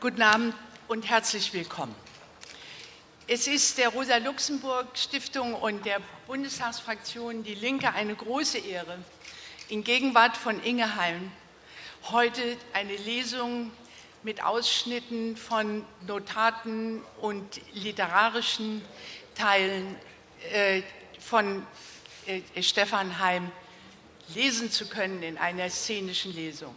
Guten Abend und herzlich willkommen. Es ist der Rosa-Luxemburg-Stiftung und der Bundestagsfraktion Die Linke eine große Ehre, in Gegenwart von Inge Heim heute eine Lesung mit Ausschnitten von Notaten und literarischen Teilen äh, von äh, Stefan Heim lesen zu können in einer szenischen Lesung.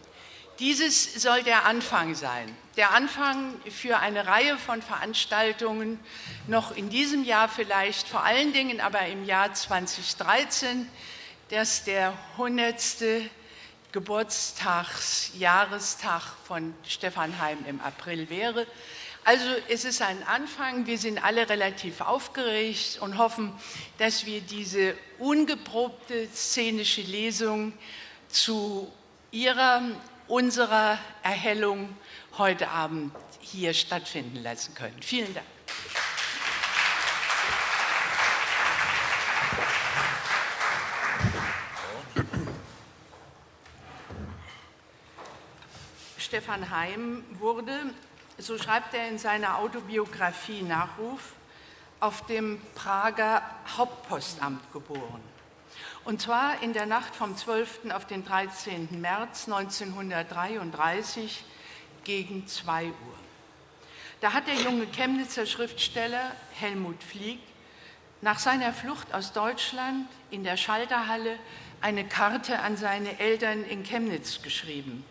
Dieses soll der Anfang sein, der Anfang für eine Reihe von Veranstaltungen, noch in diesem Jahr vielleicht, vor allen Dingen aber im Jahr 2013, das der 100. Geburtstagsjahrestag von Stefan Heim im April wäre. Also es ist ein Anfang. Wir sind alle relativ aufgeregt und hoffen, dass wir diese ungeprobte szenische Lesung zu Ihrer, unserer Erhellung heute Abend hier stattfinden lassen können. Vielen Dank. Stefan Heim wurde, so schreibt er in seiner Autobiografie Nachruf, auf dem Prager Hauptpostamt geboren. Und zwar in der Nacht vom 12. auf den 13. März 1933 gegen 2 Uhr. Da hat der junge Chemnitzer Schriftsteller Helmut Flieg nach seiner Flucht aus Deutschland in der Schalterhalle eine Karte an seine Eltern in Chemnitz geschrieben,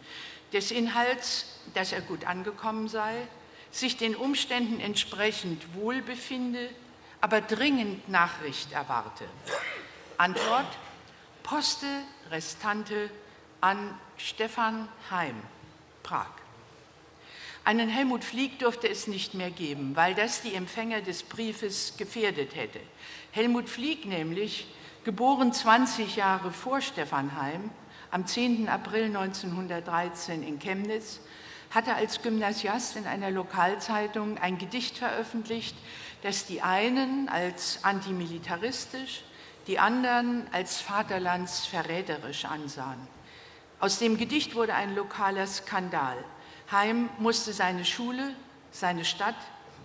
des Inhalts, dass er gut angekommen sei, sich den Umständen entsprechend wohlbefinde, aber dringend Nachricht erwarte. Antwort, Poste Restante an Stefan Heim, Prag. Einen Helmut Flieg durfte es nicht mehr geben, weil das die Empfänger des Briefes gefährdet hätte. Helmut Flieg nämlich, geboren 20 Jahre vor Stefan Heim, am 10. April 1913 in Chemnitz, hatte als Gymnasiast in einer Lokalzeitung ein Gedicht veröffentlicht, das die einen als antimilitaristisch, die anderen als vaterlandsverräterisch ansahen. Aus dem Gedicht wurde ein lokaler Skandal. Heim musste seine Schule, seine Stadt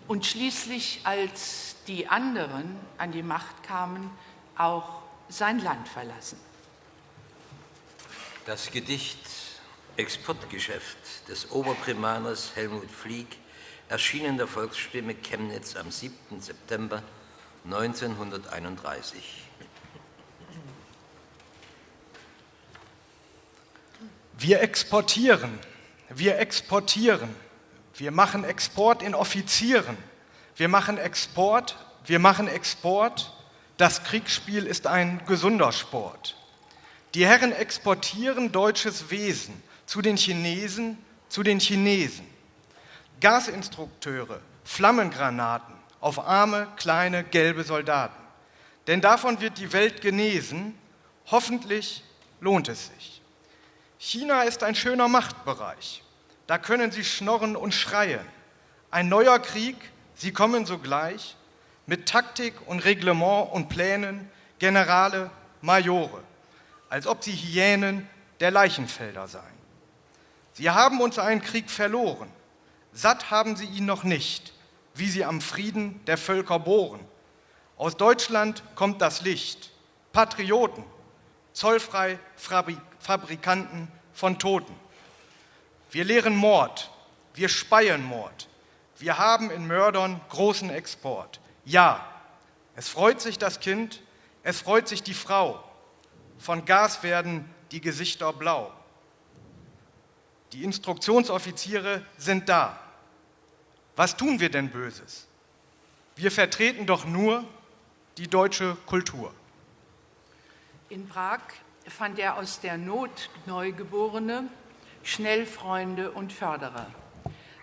und schließlich, als die anderen an die Macht kamen, auch sein Land verlassen. Das Gedicht Exportgeschäft des Oberprimaners Helmut Flieg erschien in der Volksstimme Chemnitz am 7. September 1931. Wir exportieren, wir exportieren, wir machen Export in Offizieren, wir machen Export, wir machen Export, das Kriegsspiel ist ein gesunder Sport. Die Herren exportieren deutsches Wesen zu den Chinesen, zu den Chinesen. Gasinstrukteure, Flammengranaten auf arme, kleine, gelbe Soldaten. Denn davon wird die Welt genesen, hoffentlich lohnt es sich. China ist ein schöner Machtbereich. Da können sie schnorren und schreien. Ein neuer Krieg, sie kommen sogleich mit Taktik und Reglement und Plänen, Generale, Majore als ob sie Hyänen der Leichenfelder seien. Sie haben uns einen Krieg verloren, satt haben sie ihn noch nicht, wie sie am Frieden der Völker bohren. Aus Deutschland kommt das Licht, Patrioten, zollfrei Fabrikanten von Toten. Wir lehren Mord, wir speien Mord, wir haben in Mördern großen Export. Ja, es freut sich das Kind, es freut sich die Frau, von Gas werden die Gesichter blau. Die Instruktionsoffiziere sind da. Was tun wir denn Böses? Wir vertreten doch nur die deutsche Kultur. In Prag fand er aus der Not Neugeborene schnell Freunde und Förderer.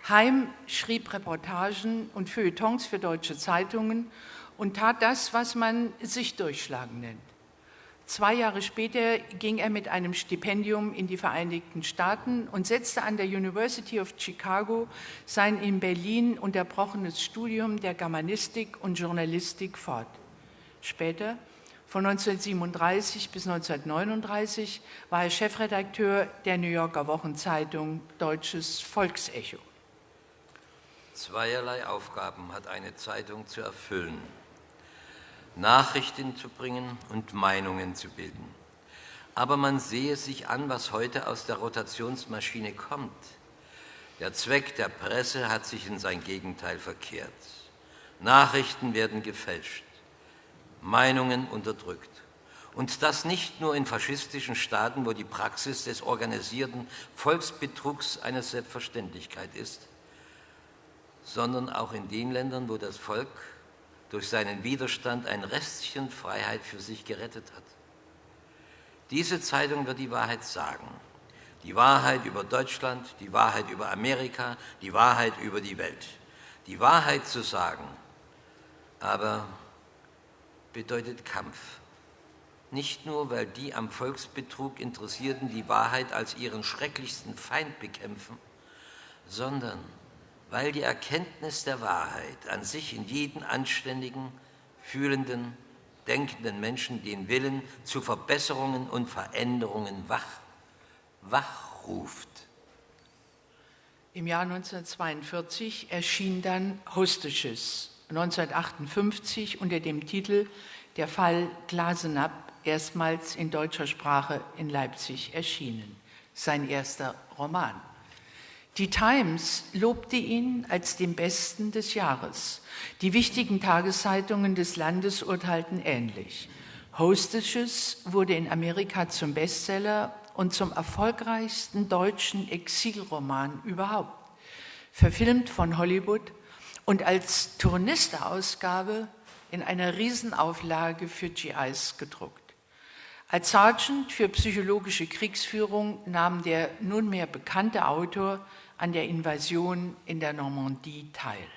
Heim schrieb Reportagen und Feuilletons für deutsche Zeitungen und tat das, was man sich durchschlagen nennt. Zwei Jahre später ging er mit einem Stipendium in die Vereinigten Staaten und setzte an der University of Chicago sein in Berlin unterbrochenes Studium der Germanistik und Journalistik fort. Später, von 1937 bis 1939, war er Chefredakteur der New Yorker Wochenzeitung Deutsches Volksecho. Zweierlei Aufgaben hat eine Zeitung zu erfüllen. Nachrichten zu bringen und Meinungen zu bilden. Aber man sehe sich an, was heute aus der Rotationsmaschine kommt. Der Zweck der Presse hat sich in sein Gegenteil verkehrt. Nachrichten werden gefälscht, Meinungen unterdrückt. Und das nicht nur in faschistischen Staaten, wo die Praxis des organisierten Volksbetrugs eine Selbstverständlichkeit ist, sondern auch in den Ländern, wo das Volk durch seinen Widerstand ein Restchen Freiheit für sich gerettet hat. Diese Zeitung wird die Wahrheit sagen. Die Wahrheit über Deutschland, die Wahrheit über Amerika, die Wahrheit über die Welt. Die Wahrheit zu sagen, aber bedeutet Kampf. Nicht nur, weil die am Volksbetrug Interessierten die Wahrheit als ihren schrecklichsten Feind bekämpfen, sondern weil die Erkenntnis der Wahrheit an sich in jeden anständigen, fühlenden, denkenden Menschen den Willen zu Verbesserungen und Veränderungen wach, wachruft. Im Jahr 1942 erschien dann Hostages, 1958 unter dem Titel Der Fall Glasenapp erstmals in deutscher Sprache in Leipzig erschienen, sein erster Roman. Die Times lobte ihn als den besten des Jahres. Die wichtigen Tageszeitungen des Landes urteilten ähnlich. Hostages wurde in Amerika zum Bestseller und zum erfolgreichsten deutschen Exilroman überhaupt. Verfilmt von Hollywood und als Tournisterausgabe in einer Riesenauflage für GIs gedruckt. Als Sergeant für psychologische Kriegsführung nahm der nunmehr bekannte Autor an der Invasion in der Normandie teil.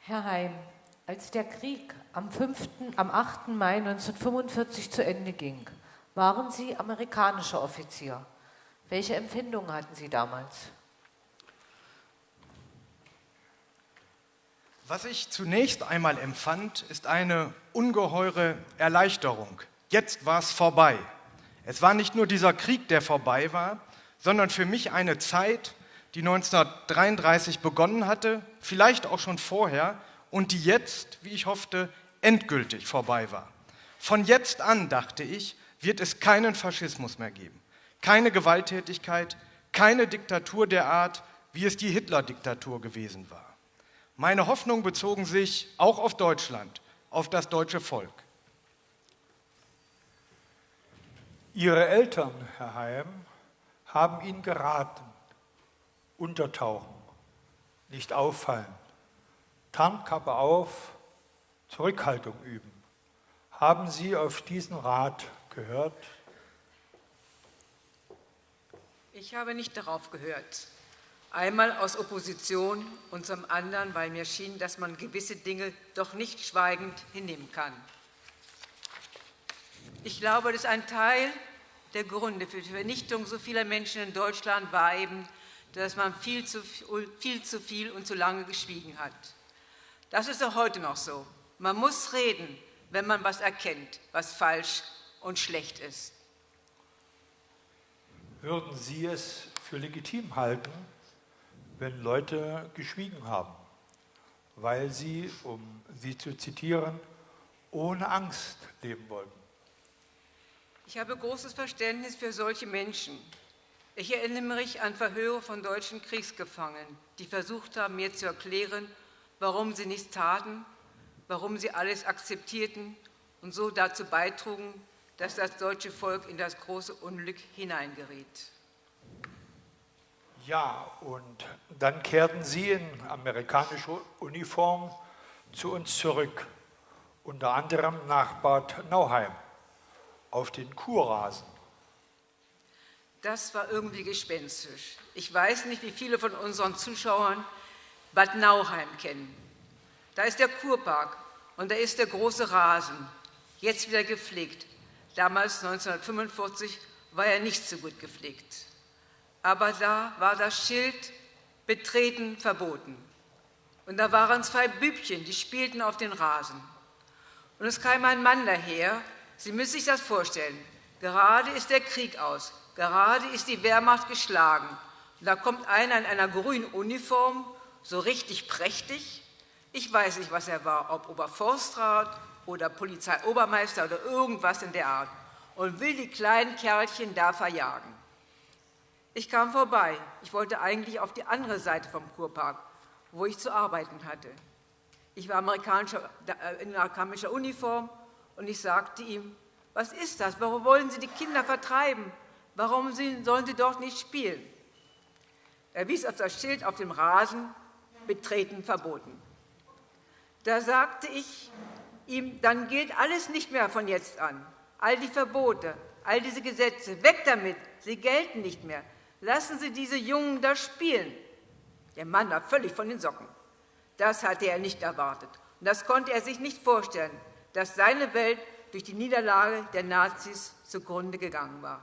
Herr Heim, als der Krieg am, 5., am 8. Mai 1945 zu Ende ging, waren Sie amerikanischer Offizier. Welche Empfindungen hatten Sie damals? Was ich zunächst einmal empfand, ist eine ungeheure Erleichterung. Jetzt war es vorbei. Es war nicht nur dieser Krieg, der vorbei war, sondern für mich eine Zeit, die 1933 begonnen hatte, vielleicht auch schon vorher und die jetzt, wie ich hoffte, endgültig vorbei war. Von jetzt an, dachte ich, wird es keinen Faschismus mehr geben, keine Gewalttätigkeit, keine Diktatur der Art, wie es die Hitler-Diktatur gewesen war. Meine Hoffnungen bezogen sich auch auf Deutschland, auf das deutsche Volk. Ihre Eltern, Herr Heim, haben Ihnen geraten, untertauchen, nicht auffallen, Tarnkappe auf, Zurückhaltung üben. Haben Sie auf diesen Rat gehört? Ich habe nicht darauf gehört. Einmal aus Opposition und zum anderen, weil mir schien, dass man gewisse Dinge doch nicht schweigend hinnehmen kann. Ich glaube, dass ein Teil der Gründe für die Vernichtung so vieler Menschen in Deutschland war eben, dass man viel zu viel, zu viel und zu lange geschwiegen hat. Das ist auch heute noch so. Man muss reden, wenn man was erkennt, was falsch und schlecht ist. Würden Sie es für legitim halten, wenn Leute geschwiegen haben, weil sie, um Sie zu zitieren, ohne Angst leben wollten? Ich habe großes Verständnis für solche Menschen. Ich erinnere mich an Verhöre von deutschen Kriegsgefangenen, die versucht haben, mir zu erklären, warum sie nichts taten, warum sie alles akzeptierten und so dazu beitrugen, dass das deutsche Volk in das große Unglück hineingeriet. Ja, und dann kehrten Sie in amerikanischer Uniform zu uns zurück, unter anderem nach Bad Nauheim auf den Kurrasen. Das war irgendwie gespenstisch. Ich weiß nicht, wie viele von unseren Zuschauern Bad Nauheim kennen. Da ist der Kurpark und da ist der große Rasen, jetzt wieder gepflegt. Damals, 1945, war er nicht so gut gepflegt. Aber da war das Schild Betreten verboten. Und da waren zwei Bübchen, die spielten auf den Rasen. Und es kam ein Mann daher Sie müssen sich das vorstellen. Gerade ist der Krieg aus. Gerade ist die Wehrmacht geschlagen. Da kommt einer in einer grünen Uniform, so richtig prächtig. Ich weiß nicht, was er war, ob Oberforstrat oder Polizeiobermeister oder irgendwas in der Art und will die kleinen Kerlchen da verjagen. Ich kam vorbei. Ich wollte eigentlich auf die andere Seite vom Kurpark, wo ich zu arbeiten hatte. Ich war äh, in amerikanischer Uniform und ich sagte ihm, was ist das? Warum wollen Sie die Kinder vertreiben? Warum sollen sie dort nicht spielen? Er wies auf das Schild auf dem Rasen, betreten verboten. Da sagte ich ihm, dann gilt alles nicht mehr von jetzt an. All die Verbote, all diese Gesetze, weg damit, sie gelten nicht mehr. Lassen Sie diese Jungen da spielen. Der Mann war völlig von den Socken. Das hatte er nicht erwartet. Und das konnte er sich nicht vorstellen, dass seine Welt durch die Niederlage der Nazis zugrunde gegangen war.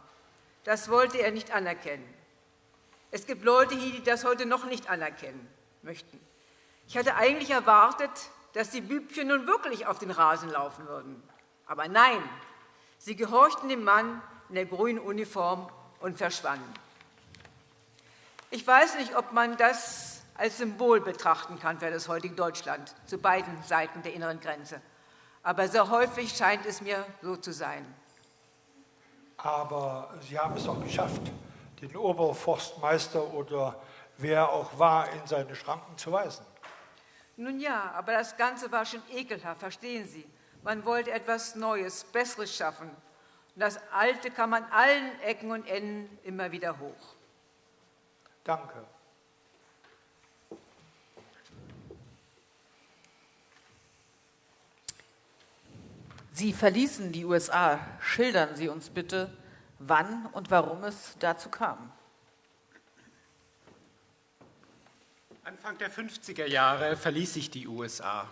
Das wollte er nicht anerkennen. Es gibt Leute hier, die das heute noch nicht anerkennen möchten. Ich hatte eigentlich erwartet, dass die Bübchen nun wirklich auf den Rasen laufen würden. Aber nein, sie gehorchten dem Mann in der grünen Uniform und verschwanden. Ich weiß nicht, ob man das als Symbol betrachten kann für das heutige Deutschland zu beiden Seiten der inneren Grenze. Aber sehr häufig scheint es mir so zu sein. Aber Sie haben es auch geschafft, den Oberforstmeister oder wer auch war, in seine Schranken zu weisen. Nun ja, aber das Ganze war schon ekelhaft, verstehen Sie. Man wollte etwas Neues, Besseres schaffen. Und das Alte kam an allen Ecken und Enden immer wieder hoch. Danke. Sie verließen die USA. Schildern Sie uns bitte, wann und warum es dazu kam. Anfang der 50er Jahre verließ ich die USA.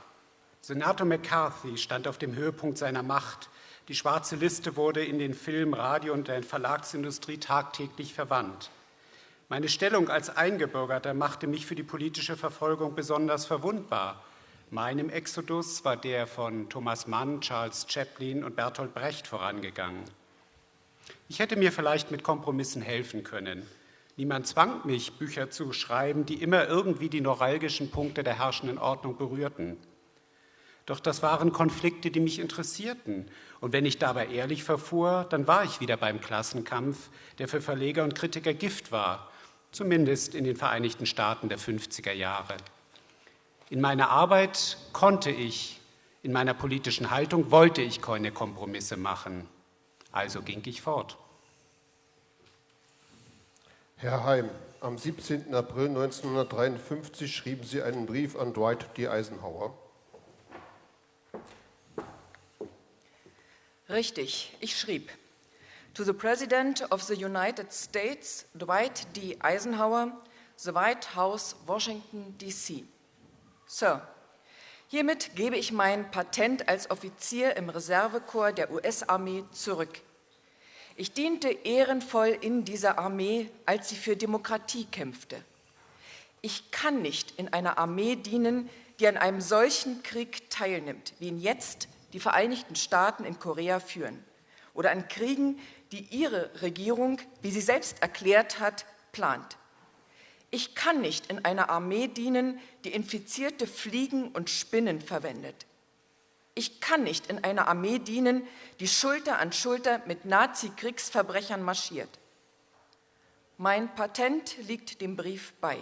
Senator McCarthy stand auf dem Höhepunkt seiner Macht. Die schwarze Liste wurde in den Film, Radio und der Verlagsindustrie tagtäglich verwandt. Meine Stellung als Eingebürgerter machte mich für die politische Verfolgung besonders verwundbar. Meinem Exodus war der von Thomas Mann, Charles Chaplin und Bertolt Brecht vorangegangen. Ich hätte mir vielleicht mit Kompromissen helfen können. Niemand zwang mich, Bücher zu schreiben, die immer irgendwie die neuralgischen Punkte der herrschenden Ordnung berührten. Doch das waren Konflikte, die mich interessierten. Und wenn ich dabei ehrlich verfuhr, dann war ich wieder beim Klassenkampf, der für Verleger und Kritiker Gift war, zumindest in den Vereinigten Staaten der 50er Jahre. In meiner Arbeit konnte ich, in meiner politischen Haltung wollte ich keine Kompromisse machen. Also ging ich fort. Herr Heim, am 17. April 1953 schrieben Sie einen Brief an Dwight D. Eisenhower. Richtig, ich schrieb. To the President of the United States, Dwight D. Eisenhower, the White House, Washington, D.C. Sir, hiermit gebe ich mein Patent als Offizier im Reservekorps der US-Armee zurück. Ich diente ehrenvoll in dieser Armee, als sie für Demokratie kämpfte. Ich kann nicht in einer Armee dienen, die an einem solchen Krieg teilnimmt, wie ihn jetzt die Vereinigten Staaten in Korea führen, oder an Kriegen, die ihre Regierung, wie sie selbst erklärt hat, plant. Ich kann nicht in einer Armee dienen, die infizierte Fliegen und Spinnen verwendet. Ich kann nicht in einer Armee dienen, die Schulter an Schulter mit Nazi-Kriegsverbrechern marschiert. Mein Patent liegt dem Brief bei.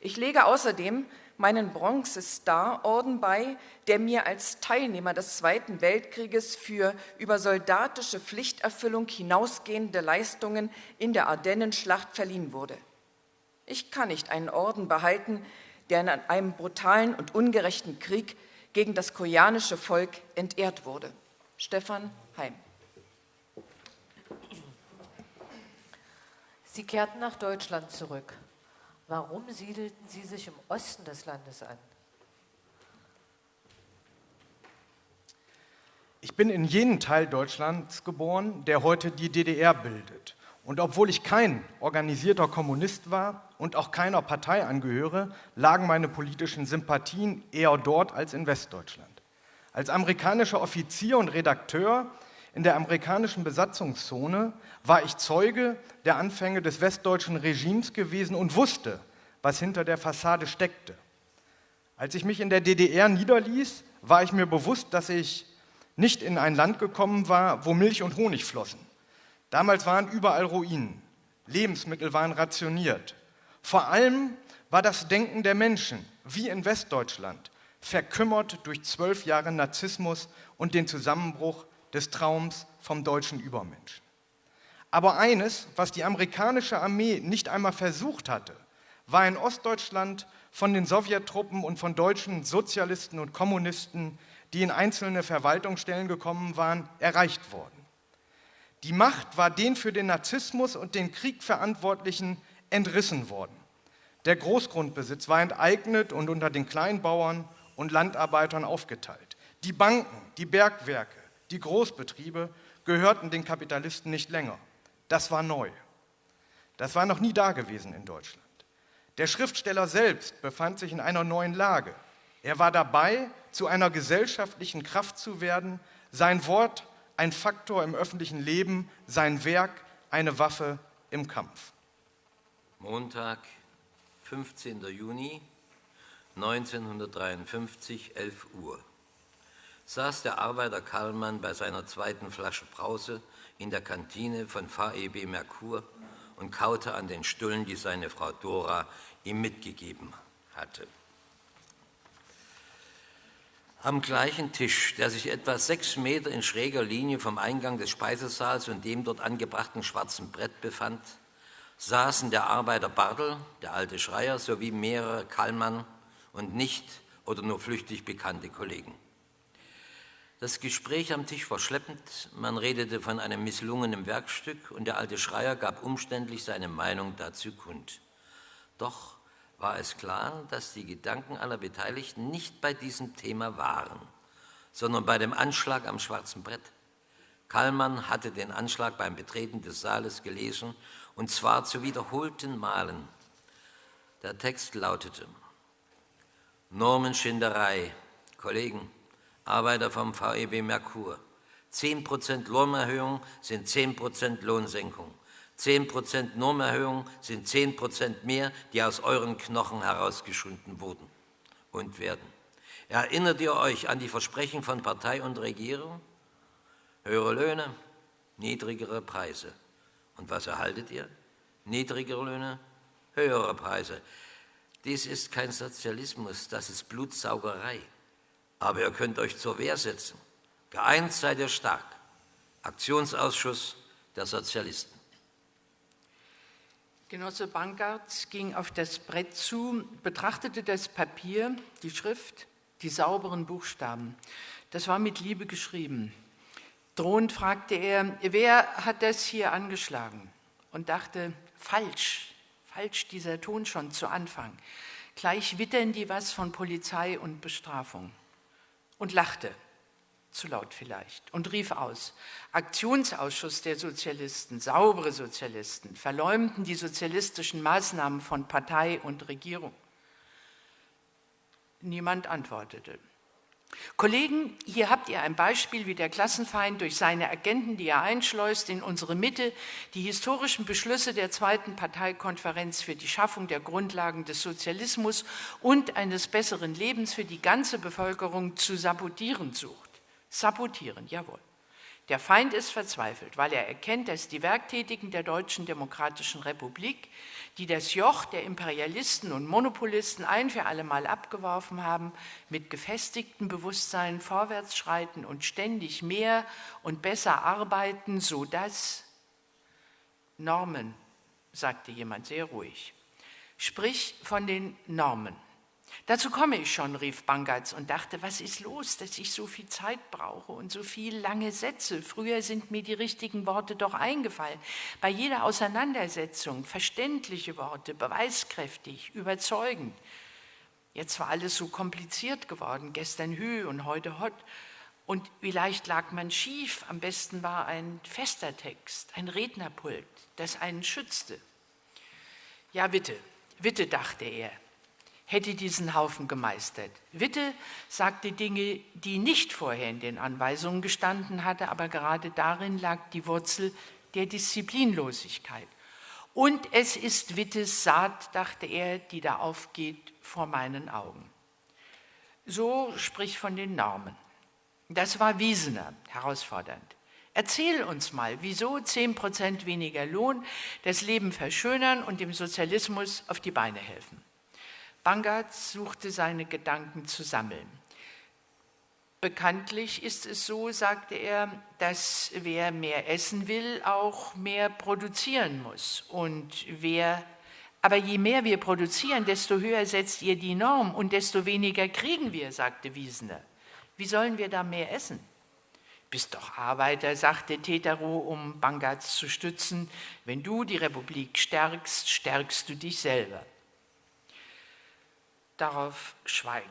Ich lege außerdem meinen Bronze-Star-Orden bei, der mir als Teilnehmer des Zweiten Weltkrieges für über soldatische Pflichterfüllung hinausgehende Leistungen in der Ardennenschlacht verliehen wurde. Ich kann nicht einen Orden behalten, der in einem brutalen und ungerechten Krieg gegen das koreanische Volk entehrt wurde. Stefan Heim. Sie kehrten nach Deutschland zurück. Warum siedelten Sie sich im Osten des Landes an? Ich bin in jenem Teil Deutschlands geboren, der heute die DDR bildet. Und obwohl ich kein organisierter Kommunist war und auch keiner Partei angehöre, lagen meine politischen Sympathien eher dort als in Westdeutschland. Als amerikanischer Offizier und Redakteur in der amerikanischen Besatzungszone war ich Zeuge der Anfänge des westdeutschen Regimes gewesen und wusste, was hinter der Fassade steckte. Als ich mich in der DDR niederließ, war ich mir bewusst, dass ich nicht in ein Land gekommen war, wo Milch und Honig flossen. Damals waren überall Ruinen, Lebensmittel waren rationiert. Vor allem war das Denken der Menschen, wie in Westdeutschland, verkümmert durch zwölf Jahre Narzissmus und den Zusammenbruch des Traums vom deutschen Übermenschen. Aber eines, was die amerikanische Armee nicht einmal versucht hatte, war in Ostdeutschland von den Sowjettruppen und von deutschen Sozialisten und Kommunisten, die in einzelne Verwaltungsstellen gekommen waren, erreicht worden. Die Macht war den für den Narzissmus und den Krieg Verantwortlichen entrissen worden. Der Großgrundbesitz war enteignet und unter den Kleinbauern und Landarbeitern aufgeteilt. Die Banken, die Bergwerke, die Großbetriebe gehörten den Kapitalisten nicht länger. Das war neu. Das war noch nie da gewesen in Deutschland. Der Schriftsteller selbst befand sich in einer neuen Lage. Er war dabei, zu einer gesellschaftlichen Kraft zu werden, sein Wort ein Faktor im öffentlichen Leben, sein Werk eine Waffe im Kampf. Montag, 15. Juni 1953, 11 Uhr. Saß der Arbeiter Karlmann bei seiner zweiten Flasche Brause in der Kantine von VEB Merkur und kaute an den Stullen, die seine Frau Dora ihm mitgegeben hatte. Am gleichen Tisch, der sich etwa sechs Meter in schräger Linie vom Eingang des Speisesaals und dem dort angebrachten schwarzen Brett befand, saßen der Arbeiter Bartel, der alte Schreier, sowie mehrere Kallmann und nicht oder nur flüchtig bekannte Kollegen. Das Gespräch am Tisch war schleppend, man redete von einem misslungenen Werkstück und der alte Schreier gab umständlich seine Meinung dazu kund. Doch war es klar, dass die Gedanken aller Beteiligten nicht bei diesem Thema waren, sondern bei dem Anschlag am schwarzen Brett. Kallmann hatte den Anschlag beim Betreten des Saales gelesen, und zwar zu wiederholten Malen. Der Text lautete, Normenschinderei, Kollegen, Arbeiter vom VEB Merkur. 10% Lohnerhöhung sind 10% Lohnsenkung. 10% Normerhöhung sind 10% mehr, die aus euren Knochen herausgeschunden wurden und werden. Erinnert ihr euch an die Versprechen von Partei und Regierung? Höhere Löhne, niedrigere Preise. Und was erhaltet ihr? Niedrigere Löhne, höhere Preise. Dies ist kein Sozialismus, das ist Blutsaugerei. Aber ihr könnt euch zur Wehr setzen. Geeint seid ihr stark. Aktionsausschuss der Sozialisten. Genosse Bankert ging auf das Brett zu, betrachtete das Papier, die Schrift, die sauberen Buchstaben. Das war mit Liebe geschrieben. Drohend fragte er, wer hat das hier angeschlagen? Und dachte, falsch, falsch dieser Ton schon zu Anfang. Gleich wittern die was von Polizei und Bestrafung und lachte, zu laut vielleicht, und rief aus, Aktionsausschuss der Sozialisten, saubere Sozialisten, verleumden die sozialistischen Maßnahmen von Partei und Regierung. Niemand antwortete. Kollegen, hier habt ihr ein Beispiel, wie der Klassenfeind durch seine Agenten, die er einschleust, in unsere Mitte die historischen Beschlüsse der zweiten Parteikonferenz für die Schaffung der Grundlagen des Sozialismus und eines besseren Lebens für die ganze Bevölkerung zu sabotieren sucht. Sabotieren, jawohl. Der Feind ist verzweifelt, weil er erkennt, dass die Werktätigen der Deutschen Demokratischen Republik, die das Joch der Imperialisten und Monopolisten ein für allemal abgeworfen haben, mit gefestigtem Bewusstsein vorwärts schreiten und ständig mehr und besser arbeiten, sodass Normen, sagte jemand sehr ruhig, sprich von den Normen. Dazu komme ich schon, rief Bangatz und dachte, was ist los, dass ich so viel Zeit brauche und so viel lange Sätze. Früher sind mir die richtigen Worte doch eingefallen. Bei jeder Auseinandersetzung verständliche Worte, beweiskräftig, überzeugend. Jetzt war alles so kompliziert geworden, gestern Hü und heute Hot. Und vielleicht lag man schief, am besten war ein fester Text, ein Rednerpult, das einen schützte. Ja, bitte, bitte, dachte er, hätte diesen Haufen gemeistert. Witte sagte Dinge, die nicht vorher in den Anweisungen gestanden hatte, aber gerade darin lag die Wurzel der Disziplinlosigkeit. Und es ist Wittes Saat, dachte er, die da aufgeht vor meinen Augen. So sprich von den Normen. Das war Wiesener herausfordernd. Erzähl uns mal, wieso 10% weniger Lohn das Leben verschönern und dem Sozialismus auf die Beine helfen. Bangertz suchte seine Gedanken zu sammeln. Bekanntlich ist es so, sagte er, dass wer mehr essen will, auch mehr produzieren muss. Und wer, aber je mehr wir produzieren, desto höher setzt ihr die Norm und desto weniger kriegen wir, sagte Wiesener. Wie sollen wir da mehr essen? Bist doch Arbeiter, sagte Tetero, um Bangatz zu stützen. Wenn du die Republik stärkst, stärkst du dich selber darauf schweigen.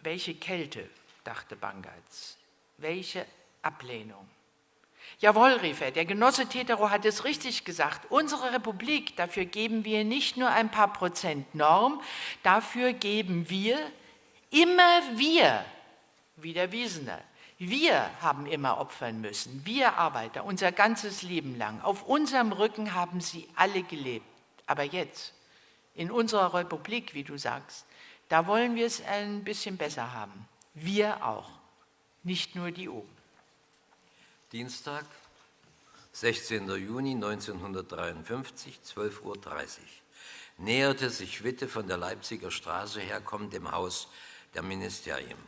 Welche Kälte, dachte Bangatz, welche Ablehnung. Jawohl, rief er, der Genosse Tetero hat es richtig gesagt. Unsere Republik, dafür geben wir nicht nur ein paar Prozent Norm, dafür geben wir immer wir, wie der Wiesener. Wir haben immer opfern müssen, wir Arbeiter, unser ganzes Leben lang. Auf unserem Rücken haben sie alle gelebt. Aber jetzt, in unserer Republik, wie du sagst, da wollen wir es ein bisschen besser haben. Wir auch, nicht nur die oben. Dienstag, 16. Juni 1953, 12.30 Uhr. Näherte sich Witte von der Leipziger Straße her, kommt dem Haus der Ministerien.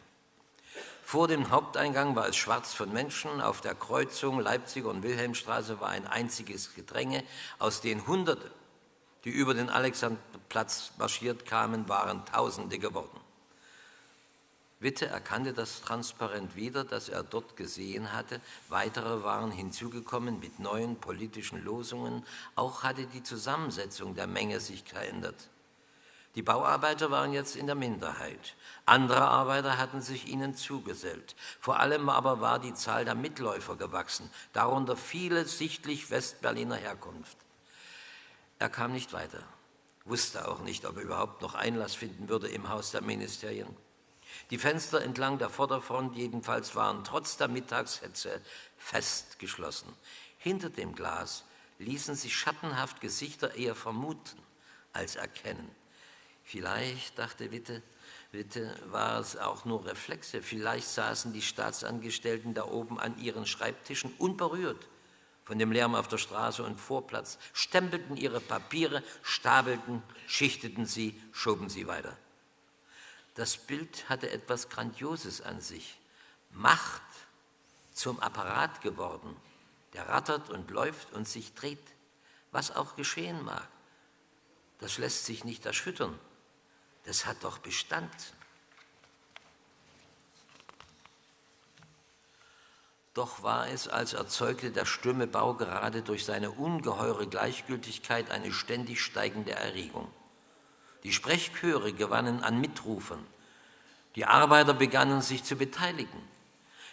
Vor dem Haupteingang war es schwarz von Menschen. Auf der Kreuzung Leipziger und Wilhelmstraße war ein einziges Gedränge, aus denen Hunderte die über den Alexanderplatz marschiert kamen, waren Tausende geworden. Witte erkannte das transparent wieder, das er dort gesehen hatte. Weitere waren hinzugekommen mit neuen politischen Losungen. Auch hatte die Zusammensetzung der Menge sich verändert. Die Bauarbeiter waren jetzt in der Minderheit. Andere Arbeiter hatten sich ihnen zugesellt. Vor allem aber war die Zahl der Mitläufer gewachsen, darunter viele sichtlich Westberliner Herkunft. Er kam nicht weiter, wusste auch nicht, ob er überhaupt noch Einlass finden würde im Haus der Ministerien. Die Fenster entlang der Vorderfront jedenfalls waren trotz der Mittagshetze fest geschlossen. Hinter dem Glas ließen sich schattenhaft Gesichter eher vermuten als erkennen. Vielleicht, dachte Witte, Witte, war es auch nur Reflexe. Vielleicht saßen die Staatsangestellten da oben an ihren Schreibtischen unberührt von dem Lärm auf der Straße und Vorplatz, stempelten ihre Papiere, stapelten, schichteten sie, schoben sie weiter. Das Bild hatte etwas Grandioses an sich. Macht zum Apparat geworden, der rattert und läuft und sich dreht, was auch geschehen mag. Das lässt sich nicht erschüttern. Das hat doch Bestand. Doch war es, als erzeugte der stumme Bau gerade durch seine ungeheure Gleichgültigkeit eine ständig steigende Erregung. Die Sprechchöre gewannen an Mitrufern. Die Arbeiter begannen sich zu beteiligen.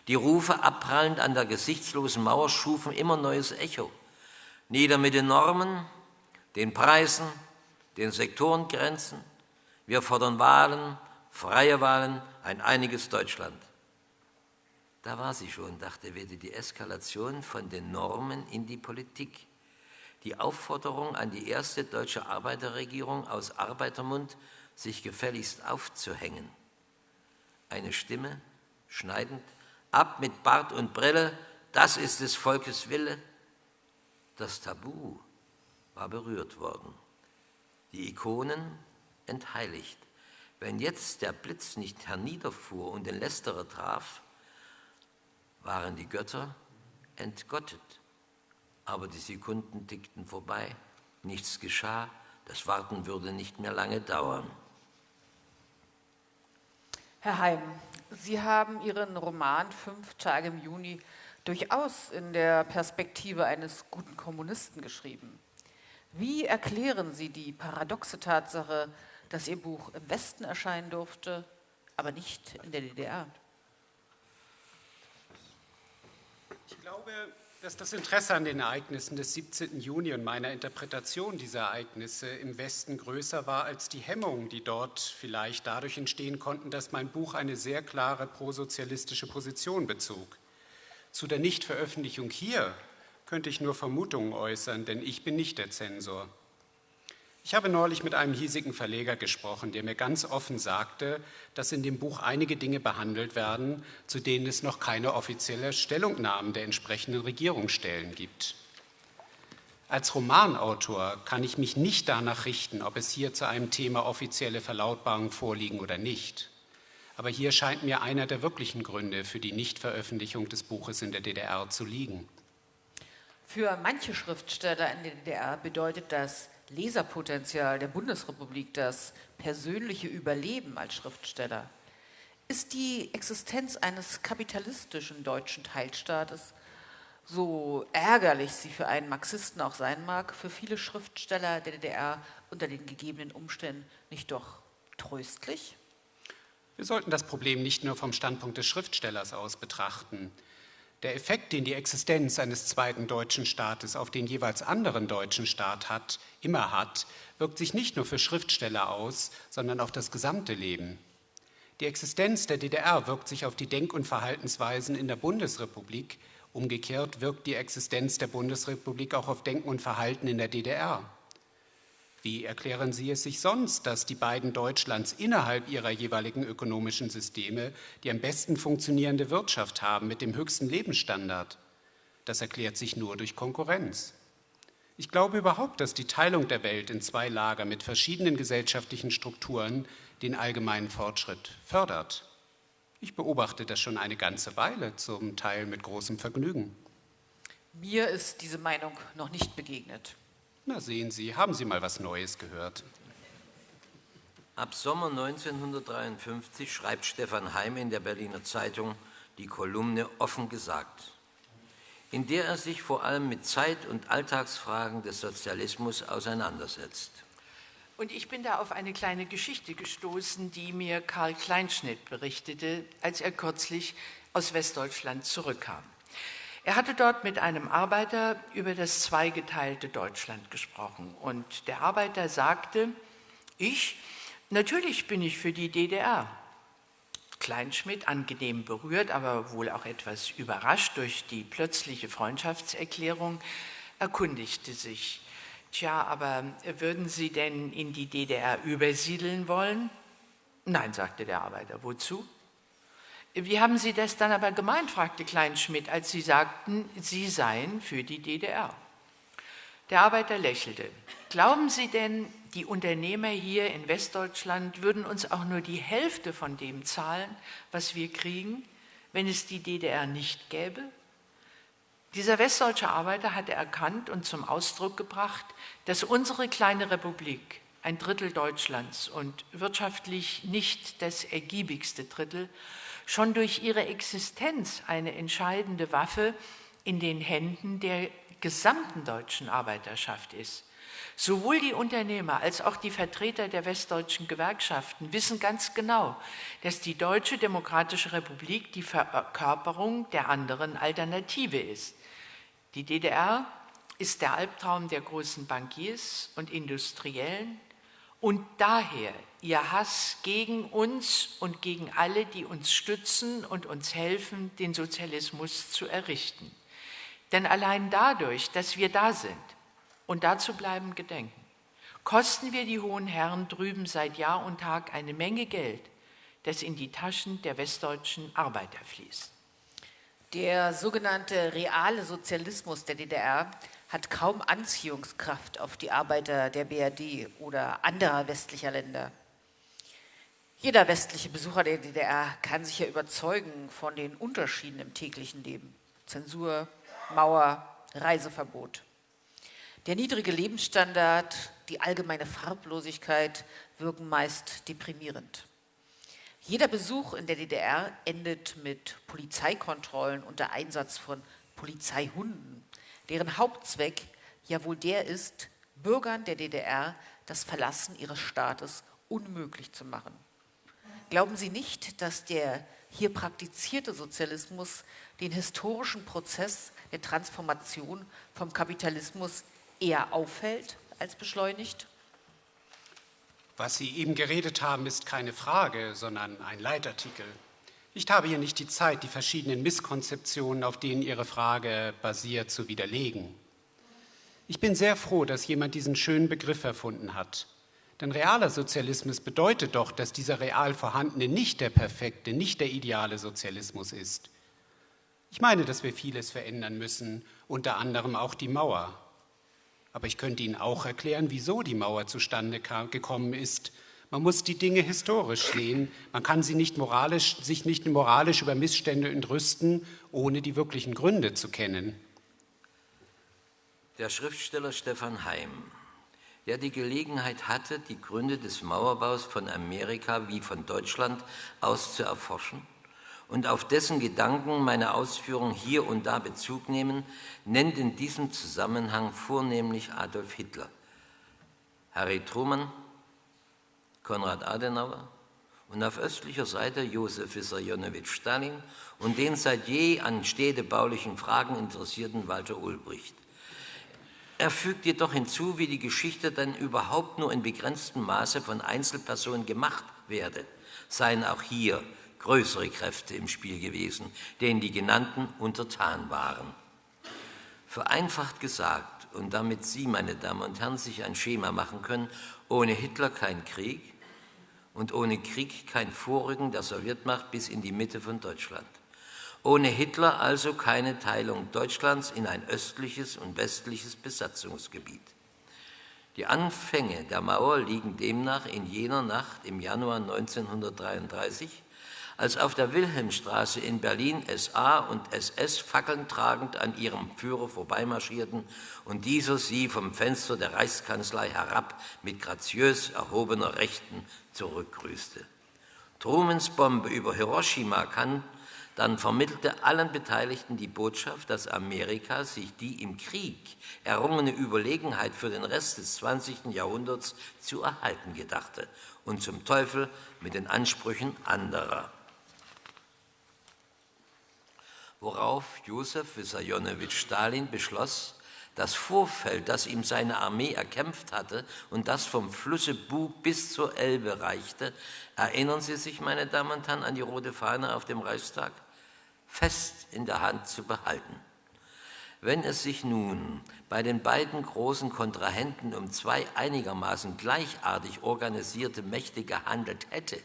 Die Rufe abprallend an der gesichtslosen Mauer schufen immer neues Echo. Nieder mit den Normen, den Preisen, den Sektorengrenzen. Wir fordern Wahlen, freie Wahlen, ein einiges Deutschland. Da war sie schon, dachte Wede, die Eskalation von den Normen in die Politik. Die Aufforderung an die erste deutsche Arbeiterregierung aus Arbeitermund, sich gefälligst aufzuhängen. Eine Stimme, schneidend, ab mit Bart und Brille, das ist des Volkes Wille. Das Tabu war berührt worden. Die Ikonen entheiligt. Wenn jetzt der Blitz nicht herniederfuhr und den Lästerer traf, waren die Götter entgottet. Aber die Sekunden tickten vorbei, nichts geschah, das Warten würde nicht mehr lange dauern. Herr Heim, Sie haben Ihren Roman Fünf Tage im Juni durchaus in der Perspektive eines guten Kommunisten geschrieben. Wie erklären Sie die paradoxe Tatsache, dass Ihr Buch im Westen erscheinen durfte, aber nicht in der DDR? Ich glaube, Dass das Interesse an den Ereignissen des 17. Juni und meiner Interpretation dieser Ereignisse im Westen größer war als die Hemmungen, die dort vielleicht dadurch entstehen konnten, dass mein Buch eine sehr klare prosozialistische Position bezog. Zu der Nichtveröffentlichung hier könnte ich nur Vermutungen äußern, denn ich bin nicht der Zensor. Ich habe neulich mit einem hiesigen Verleger gesprochen, der mir ganz offen sagte, dass in dem Buch einige Dinge behandelt werden, zu denen es noch keine offizielle Stellungnahme der entsprechenden Regierungsstellen gibt. Als Romanautor kann ich mich nicht danach richten, ob es hier zu einem Thema offizielle Verlautbarungen vorliegen oder nicht. Aber hier scheint mir einer der wirklichen Gründe für die Nichtveröffentlichung des Buches in der DDR zu liegen. Für manche Schriftsteller in der DDR bedeutet das Leserpotenzial der Bundesrepublik das persönliche Überleben als Schriftsteller? Ist die Existenz eines kapitalistischen deutschen Teilstaates, so ärgerlich sie für einen Marxisten auch sein mag, für viele Schriftsteller der DDR unter den gegebenen Umständen nicht doch tröstlich? Wir sollten das Problem nicht nur vom Standpunkt des Schriftstellers aus betrachten. Der Effekt, den die Existenz eines zweiten deutschen Staates auf den jeweils anderen deutschen Staat hat, immer hat, wirkt sich nicht nur für Schriftsteller aus, sondern auf das gesamte Leben. Die Existenz der DDR wirkt sich auf die Denk- und Verhaltensweisen in der Bundesrepublik. Umgekehrt wirkt die Existenz der Bundesrepublik auch auf Denken und Verhalten in der DDR. Wie erklären Sie es sich sonst, dass die beiden Deutschlands innerhalb ihrer jeweiligen ökonomischen Systeme die am besten funktionierende Wirtschaft haben mit dem höchsten Lebensstandard? Das erklärt sich nur durch Konkurrenz. Ich glaube überhaupt, dass die Teilung der Welt in zwei Lager mit verschiedenen gesellschaftlichen Strukturen den allgemeinen Fortschritt fördert. Ich beobachte das schon eine ganze Weile, zum Teil mit großem Vergnügen. Mir ist diese Meinung noch nicht begegnet. Na sehen Sie, haben Sie mal was Neues gehört? Ab Sommer 1953 schreibt Stefan Heim in der Berliner Zeitung die Kolumne Offen gesagt, in der er sich vor allem mit Zeit- und Alltagsfragen des Sozialismus auseinandersetzt. Und ich bin da auf eine kleine Geschichte gestoßen, die mir Karl Kleinschnitt berichtete, als er kürzlich aus Westdeutschland zurückkam. Er hatte dort mit einem Arbeiter über das zweigeteilte Deutschland gesprochen. Und der Arbeiter sagte, ich, natürlich bin ich für die DDR. Kleinschmidt, angenehm berührt, aber wohl auch etwas überrascht durch die plötzliche Freundschaftserklärung, erkundigte sich, tja, aber würden Sie denn in die DDR übersiedeln wollen? Nein, sagte der Arbeiter, wozu? Wie haben Sie das dann aber gemeint, fragte Kleinschmidt, als Sie sagten, Sie seien für die DDR. Der Arbeiter lächelte. Glauben Sie denn, die Unternehmer hier in Westdeutschland würden uns auch nur die Hälfte von dem zahlen, was wir kriegen, wenn es die DDR nicht gäbe? Dieser westdeutsche Arbeiter hatte erkannt und zum Ausdruck gebracht, dass unsere kleine Republik, ein Drittel Deutschlands und wirtschaftlich nicht das ergiebigste Drittel, schon durch ihre Existenz eine entscheidende Waffe in den Händen der gesamten deutschen Arbeiterschaft ist. Sowohl die Unternehmer als auch die Vertreter der westdeutschen Gewerkschaften wissen ganz genau, dass die Deutsche Demokratische Republik die Verkörperung der anderen Alternative ist. Die DDR ist der Albtraum der großen Bankiers und Industriellen und daher ihr Hass gegen uns und gegen alle, die uns stützen und uns helfen, den Sozialismus zu errichten. Denn allein dadurch, dass wir da sind und dazu bleiben gedenken, kosten wir die hohen Herren drüben seit Jahr und Tag eine Menge Geld, das in die Taschen der westdeutschen Arbeiter fließt. Der sogenannte reale Sozialismus der DDR hat kaum Anziehungskraft auf die Arbeiter der BRD oder anderer westlicher Länder. Jeder westliche Besucher der DDR kann sich ja überzeugen von den Unterschieden im täglichen Leben. Zensur, Mauer, Reiseverbot. Der niedrige Lebensstandard, die allgemeine Farblosigkeit wirken meist deprimierend. Jeder Besuch in der DDR endet mit Polizeikontrollen unter Einsatz von Polizeihunden, deren Hauptzweck ja wohl der ist, Bürgern der DDR das Verlassen ihres Staates unmöglich zu machen. Glauben Sie nicht, dass der hier praktizierte Sozialismus den historischen Prozess der Transformation vom Kapitalismus eher auffällt als beschleunigt? Was Sie eben geredet haben, ist keine Frage, sondern ein Leitartikel. Ich habe hier nicht die Zeit, die verschiedenen Misskonzeptionen, auf denen Ihre Frage basiert, zu widerlegen. Ich bin sehr froh, dass jemand diesen schönen Begriff erfunden hat. Denn realer Sozialismus bedeutet doch, dass dieser real vorhandene nicht der perfekte, nicht der ideale Sozialismus ist. Ich meine, dass wir vieles verändern müssen, unter anderem auch die Mauer. Aber ich könnte Ihnen auch erklären, wieso die Mauer zustande gekommen ist. Man muss die Dinge historisch sehen. Man kann sie nicht moralisch, sich nicht moralisch über Missstände entrüsten, ohne die wirklichen Gründe zu kennen. Der Schriftsteller Stefan Heim, der die Gelegenheit hatte, die Gründe des Mauerbaus von Amerika wie von Deutschland aus zu erforschen und auf dessen Gedanken meine Ausführungen hier und da Bezug nehmen, nennt in diesem Zusammenhang vornehmlich Adolf Hitler, Harry Truman, Konrad Adenauer und auf östlicher Seite Josef Wissarionowitsch Stalin und den seit je an städtebaulichen Fragen interessierten Walter Ulbricht. Er fügt jedoch hinzu, wie die Geschichte dann überhaupt nur in begrenztem Maße von Einzelpersonen gemacht werde, seien auch hier größere Kräfte im Spiel gewesen, denen die genannten untertan waren. Vereinfacht gesagt, und damit Sie, meine Damen und Herren, sich ein Schema machen können, ohne Hitler kein Krieg und ohne Krieg kein Vorrücken der Sowjetmacht bis in die Mitte von Deutschland. Ohne Hitler also keine Teilung Deutschlands in ein östliches und westliches Besatzungsgebiet. Die Anfänge der Mauer liegen demnach in jener Nacht im Januar 1933, als auf der Wilhelmstraße in Berlin SA und SS Fackeln tragend an ihrem Führer vorbeimarschierten und dieser sie vom Fenster der Reichskanzlei herab mit graziös erhobener Rechten zurückgrüßte. Trumans Bombe über Hiroshima kann dann vermittelte allen Beteiligten die Botschaft, dass Amerika sich die im Krieg errungene Überlegenheit für den Rest des 20. Jahrhunderts zu erhalten gedachte und zum Teufel mit den Ansprüchen anderer. Worauf Josef Wissarionowitsch Stalin beschloss, das Vorfeld, das ihm seine Armee erkämpft hatte und das vom Flusse Bug bis zur Elbe reichte, erinnern Sie sich, meine Damen und Herren, an die rote Fahne auf dem Reichstag? Fest in der Hand zu behalten. Wenn es sich nun bei den beiden großen Kontrahenten um zwei einigermaßen gleichartig organisierte Mächte gehandelt hätte,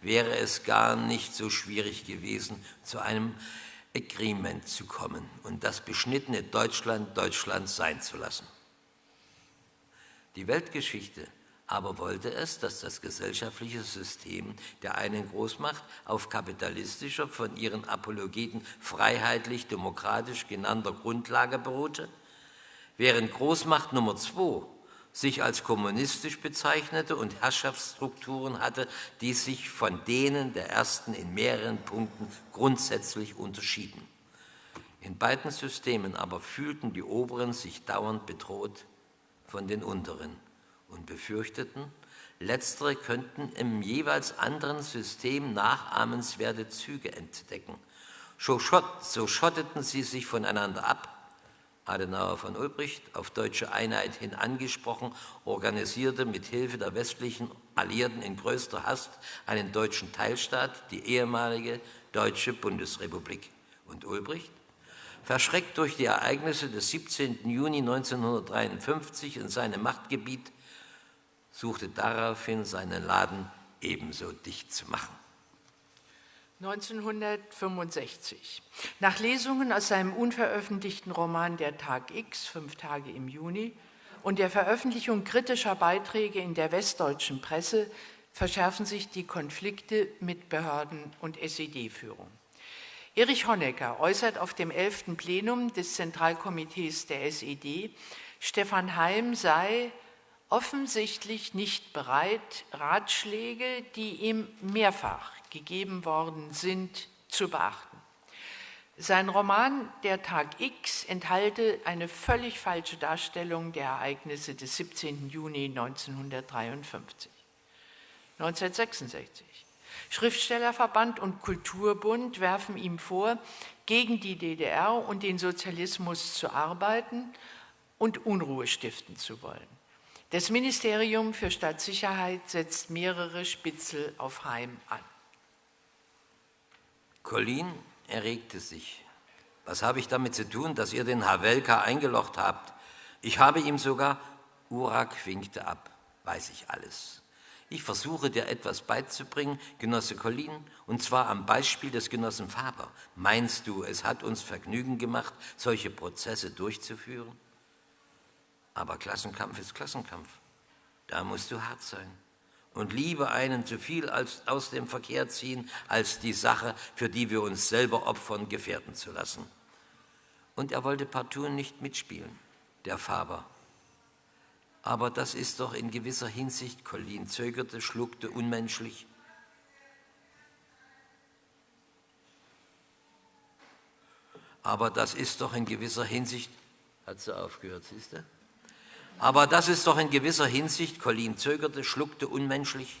wäre es gar nicht so schwierig gewesen, zu einem Agreement zu kommen und das beschnittene Deutschland Deutschland sein zu lassen. Die Weltgeschichte aber wollte es, dass das gesellschaftliche System der einen Großmacht auf kapitalistischer, von ihren Apologeten freiheitlich-demokratisch genannter Grundlage beruhte, während Großmacht Nummer zwei sich als kommunistisch bezeichnete und Herrschaftsstrukturen hatte, die sich von denen der ersten in mehreren Punkten grundsätzlich unterschieden. In beiden Systemen aber fühlten die Oberen sich dauernd bedroht von den Unteren und befürchteten, letztere könnten im jeweils anderen System nachahmenswerte Züge entdecken. So, schotteten sie sich voneinander ab, Adenauer von Ulbricht, auf deutsche Einheit hin angesprochen, organisierte mit Hilfe der westlichen Alliierten in größter Hast einen deutschen Teilstaat, die ehemalige Deutsche Bundesrepublik. Und Ulbricht, verschreckt durch die Ereignisse des 17. Juni 1953 in seinem Machtgebiet, suchte daraufhin seinen Laden ebenso dicht zu machen. 1965. Nach Lesungen aus seinem unveröffentlichten Roman Der Tag X, fünf Tage im Juni, und der Veröffentlichung kritischer Beiträge in der westdeutschen Presse verschärfen sich die Konflikte mit Behörden und SED-Führung. Erich Honecker äußert auf dem 11. Plenum des Zentralkomitees der SED, Stefan Heim sei offensichtlich nicht bereit, Ratschläge, die ihm mehrfach gegeben worden sind, zu beachten. Sein Roman Der Tag X enthalte eine völlig falsche Darstellung der Ereignisse des 17. Juni 1953. 1966. Schriftstellerverband und Kulturbund werfen ihm vor, gegen die DDR und den Sozialismus zu arbeiten und Unruhe stiften zu wollen. Das Ministerium für Staatssicherheit setzt mehrere Spitzel auf Heim an. Colin erregte sich. Was habe ich damit zu tun, dass ihr den Havelka eingelocht habt? Ich habe ihm sogar, Urak winkte ab, weiß ich alles. Ich versuche dir etwas beizubringen, Genosse Colin, und zwar am Beispiel des Genossen Faber. Meinst du, es hat uns Vergnügen gemacht, solche Prozesse durchzuführen? Aber Klassenkampf ist Klassenkampf. Da musst du hart sein. Und lieber einen zu viel als aus dem Verkehr ziehen, als die Sache, für die wir uns selber opfern, gefährden zu lassen. Und er wollte partout nicht mitspielen, der Faber. Aber das ist doch in gewisser Hinsicht, Colin zögerte, schluckte unmenschlich. Aber das ist doch in gewisser Hinsicht, hat sie aufgehört, siehst du? Aber das ist doch in gewisser Hinsicht, Colin zögerte, schluckte unmenschlich.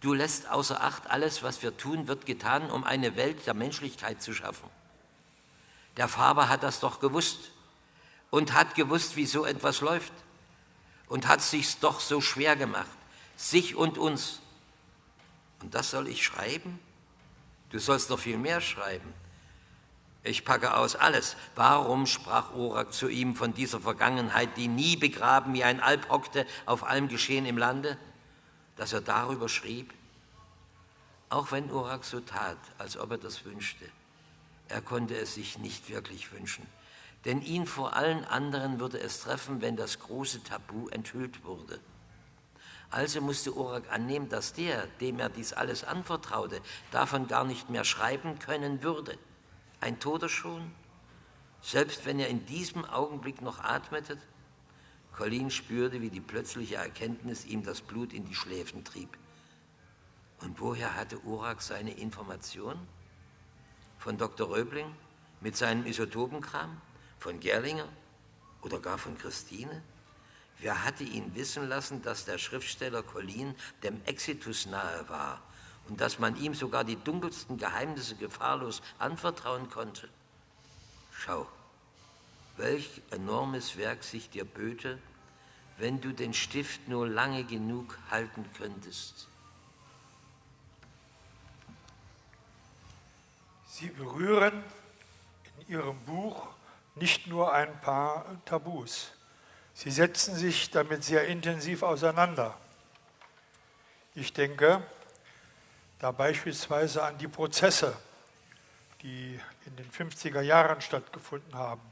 Du lässt außer Acht, alles, was wir tun, wird getan, um eine Welt der Menschlichkeit zu schaffen. Der Faber hat das doch gewusst und hat gewusst, wie so etwas läuft und hat sich's doch so schwer gemacht, sich und uns. Und das soll ich schreiben? Du sollst noch viel mehr schreiben. Ich packe aus alles. Warum sprach Orak zu ihm von dieser Vergangenheit, die nie begraben wie ein Alp hockte auf allem Geschehen im Lande, dass er darüber schrieb? Auch wenn Orak so tat, als ob er das wünschte, er konnte es sich nicht wirklich wünschen denn ihn vor allen anderen würde es treffen, wenn das große Tabu enthüllt wurde. Also musste Orak annehmen, dass der, dem er dies alles anvertraute, davon gar nicht mehr schreiben können würde. Ein Toter schon, selbst wenn er in diesem Augenblick noch atmete. Colin spürte, wie die plötzliche Erkenntnis ihm das Blut in die Schläfen trieb. Und woher hatte Orak seine Information? Von Dr. Röbling mit seinem Isotopenkram? Von Gerlinger oder gar von Christine? Wer hatte ihn wissen lassen, dass der Schriftsteller Collin dem Exitus nahe war und dass man ihm sogar die dunkelsten Geheimnisse gefahrlos anvertrauen konnte? Schau, welch enormes Werk sich dir böte, wenn du den Stift nur lange genug halten könntest. Sie berühren in Ihrem Buch nicht nur ein paar Tabus. Sie setzen sich damit sehr intensiv auseinander. Ich denke da beispielsweise an die Prozesse, die in den 50er Jahren stattgefunden haben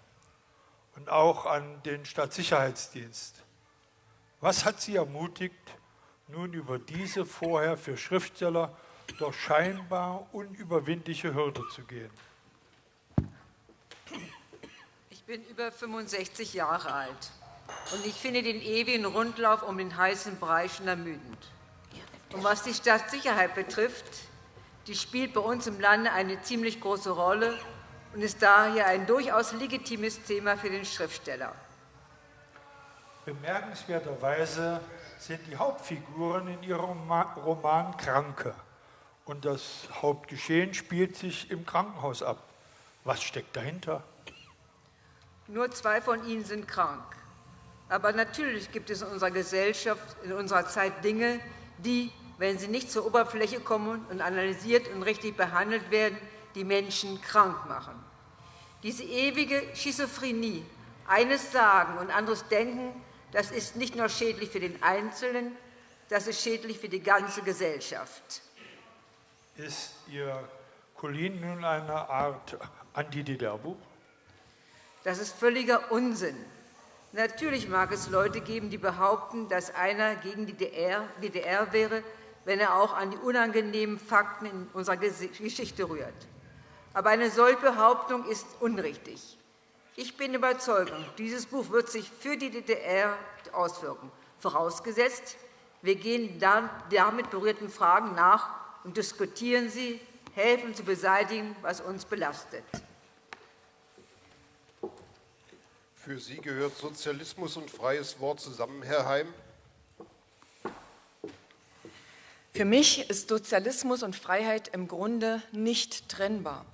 und auch an den Staatssicherheitsdienst. Was hat Sie ermutigt, nun über diese vorher für Schriftsteller doch scheinbar unüberwindliche Hürde zu gehen? Ich bin über 65 Jahre alt und ich finde den ewigen Rundlauf um den heißen Brei schon ermüdend. Und was die Staatssicherheit betrifft, die spielt bei uns im Lande eine ziemlich große Rolle und ist daher ein durchaus legitimes Thema für den Schriftsteller. Bemerkenswerterweise sind die Hauptfiguren in ihrem Roman Kranke und das Hauptgeschehen spielt sich im Krankenhaus ab. Was steckt dahinter? Nur zwei von ihnen sind krank. Aber natürlich gibt es in unserer Gesellschaft, in unserer Zeit Dinge, die, wenn sie nicht zur Oberfläche kommen und analysiert und richtig behandelt werden, die Menschen krank machen. Diese ewige Schizophrenie, eines sagen und anderes denken, das ist nicht nur schädlich für den Einzelnen, das ist schädlich für die ganze Gesellschaft. Ist Ihr Colin nun eine Art Anti-DDR-Buch? Das ist völliger Unsinn. Natürlich mag es Leute geben, die behaupten, dass einer gegen die DDR wäre, wenn er auch an die unangenehmen Fakten in unserer Geschichte rührt. Aber eine solche Behauptung ist unrichtig. Ich bin überzeugt, dieses Buch wird sich für die DDR auswirken, vorausgesetzt, wir gehen damit berührten Fragen nach und diskutieren sie, helfen zu beseitigen, was uns belastet. Für Sie gehört Sozialismus und freies Wort zusammen, Herr Heim? Für mich ist Sozialismus und Freiheit im Grunde nicht trennbar.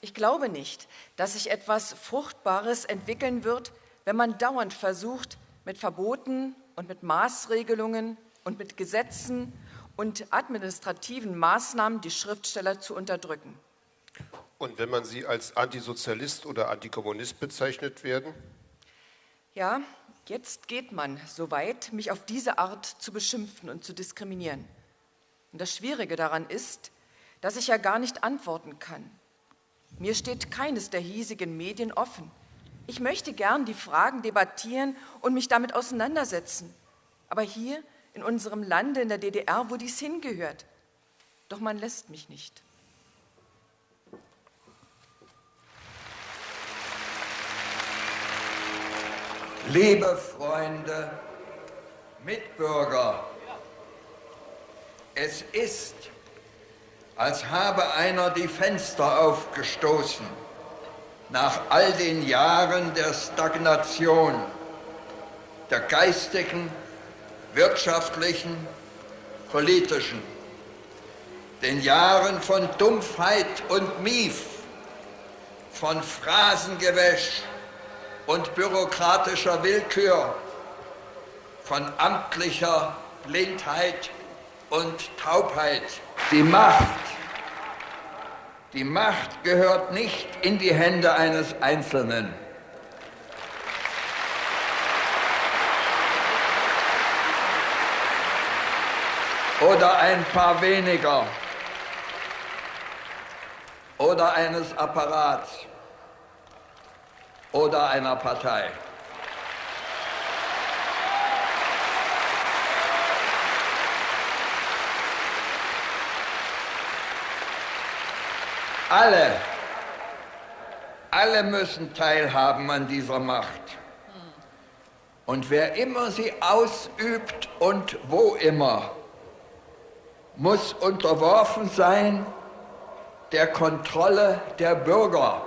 Ich glaube nicht, dass sich etwas Fruchtbares entwickeln wird, wenn man dauernd versucht, mit Verboten und mit Maßregelungen und mit Gesetzen und administrativen Maßnahmen die Schriftsteller zu unterdrücken. Und wenn man sie als Antisozialist oder Antikommunist bezeichnet werden? Ja, jetzt geht man so weit, mich auf diese Art zu beschimpfen und zu diskriminieren. Und das Schwierige daran ist, dass ich ja gar nicht antworten kann. Mir steht keines der hiesigen Medien offen. Ich möchte gern die Fragen debattieren und mich damit auseinandersetzen. Aber hier in unserem Lande, in der DDR, wo dies hingehört. Doch man lässt mich nicht. Liebe Freunde, Mitbürger, es ist, als habe einer die Fenster aufgestoßen nach all den Jahren der Stagnation, der geistigen, wirtschaftlichen, politischen, den Jahren von Dumpfheit und Mief, von Phrasengewäsch und bürokratischer Willkür, von amtlicher Blindheit und Taubheit. Die Macht, die Macht gehört nicht in die Hände eines Einzelnen. oder ein paar weniger oder eines Apparats oder einer Partei. Alle, alle müssen teilhaben an dieser Macht. Und wer immer sie ausübt und wo immer, muss unterworfen sein der Kontrolle der Bürger.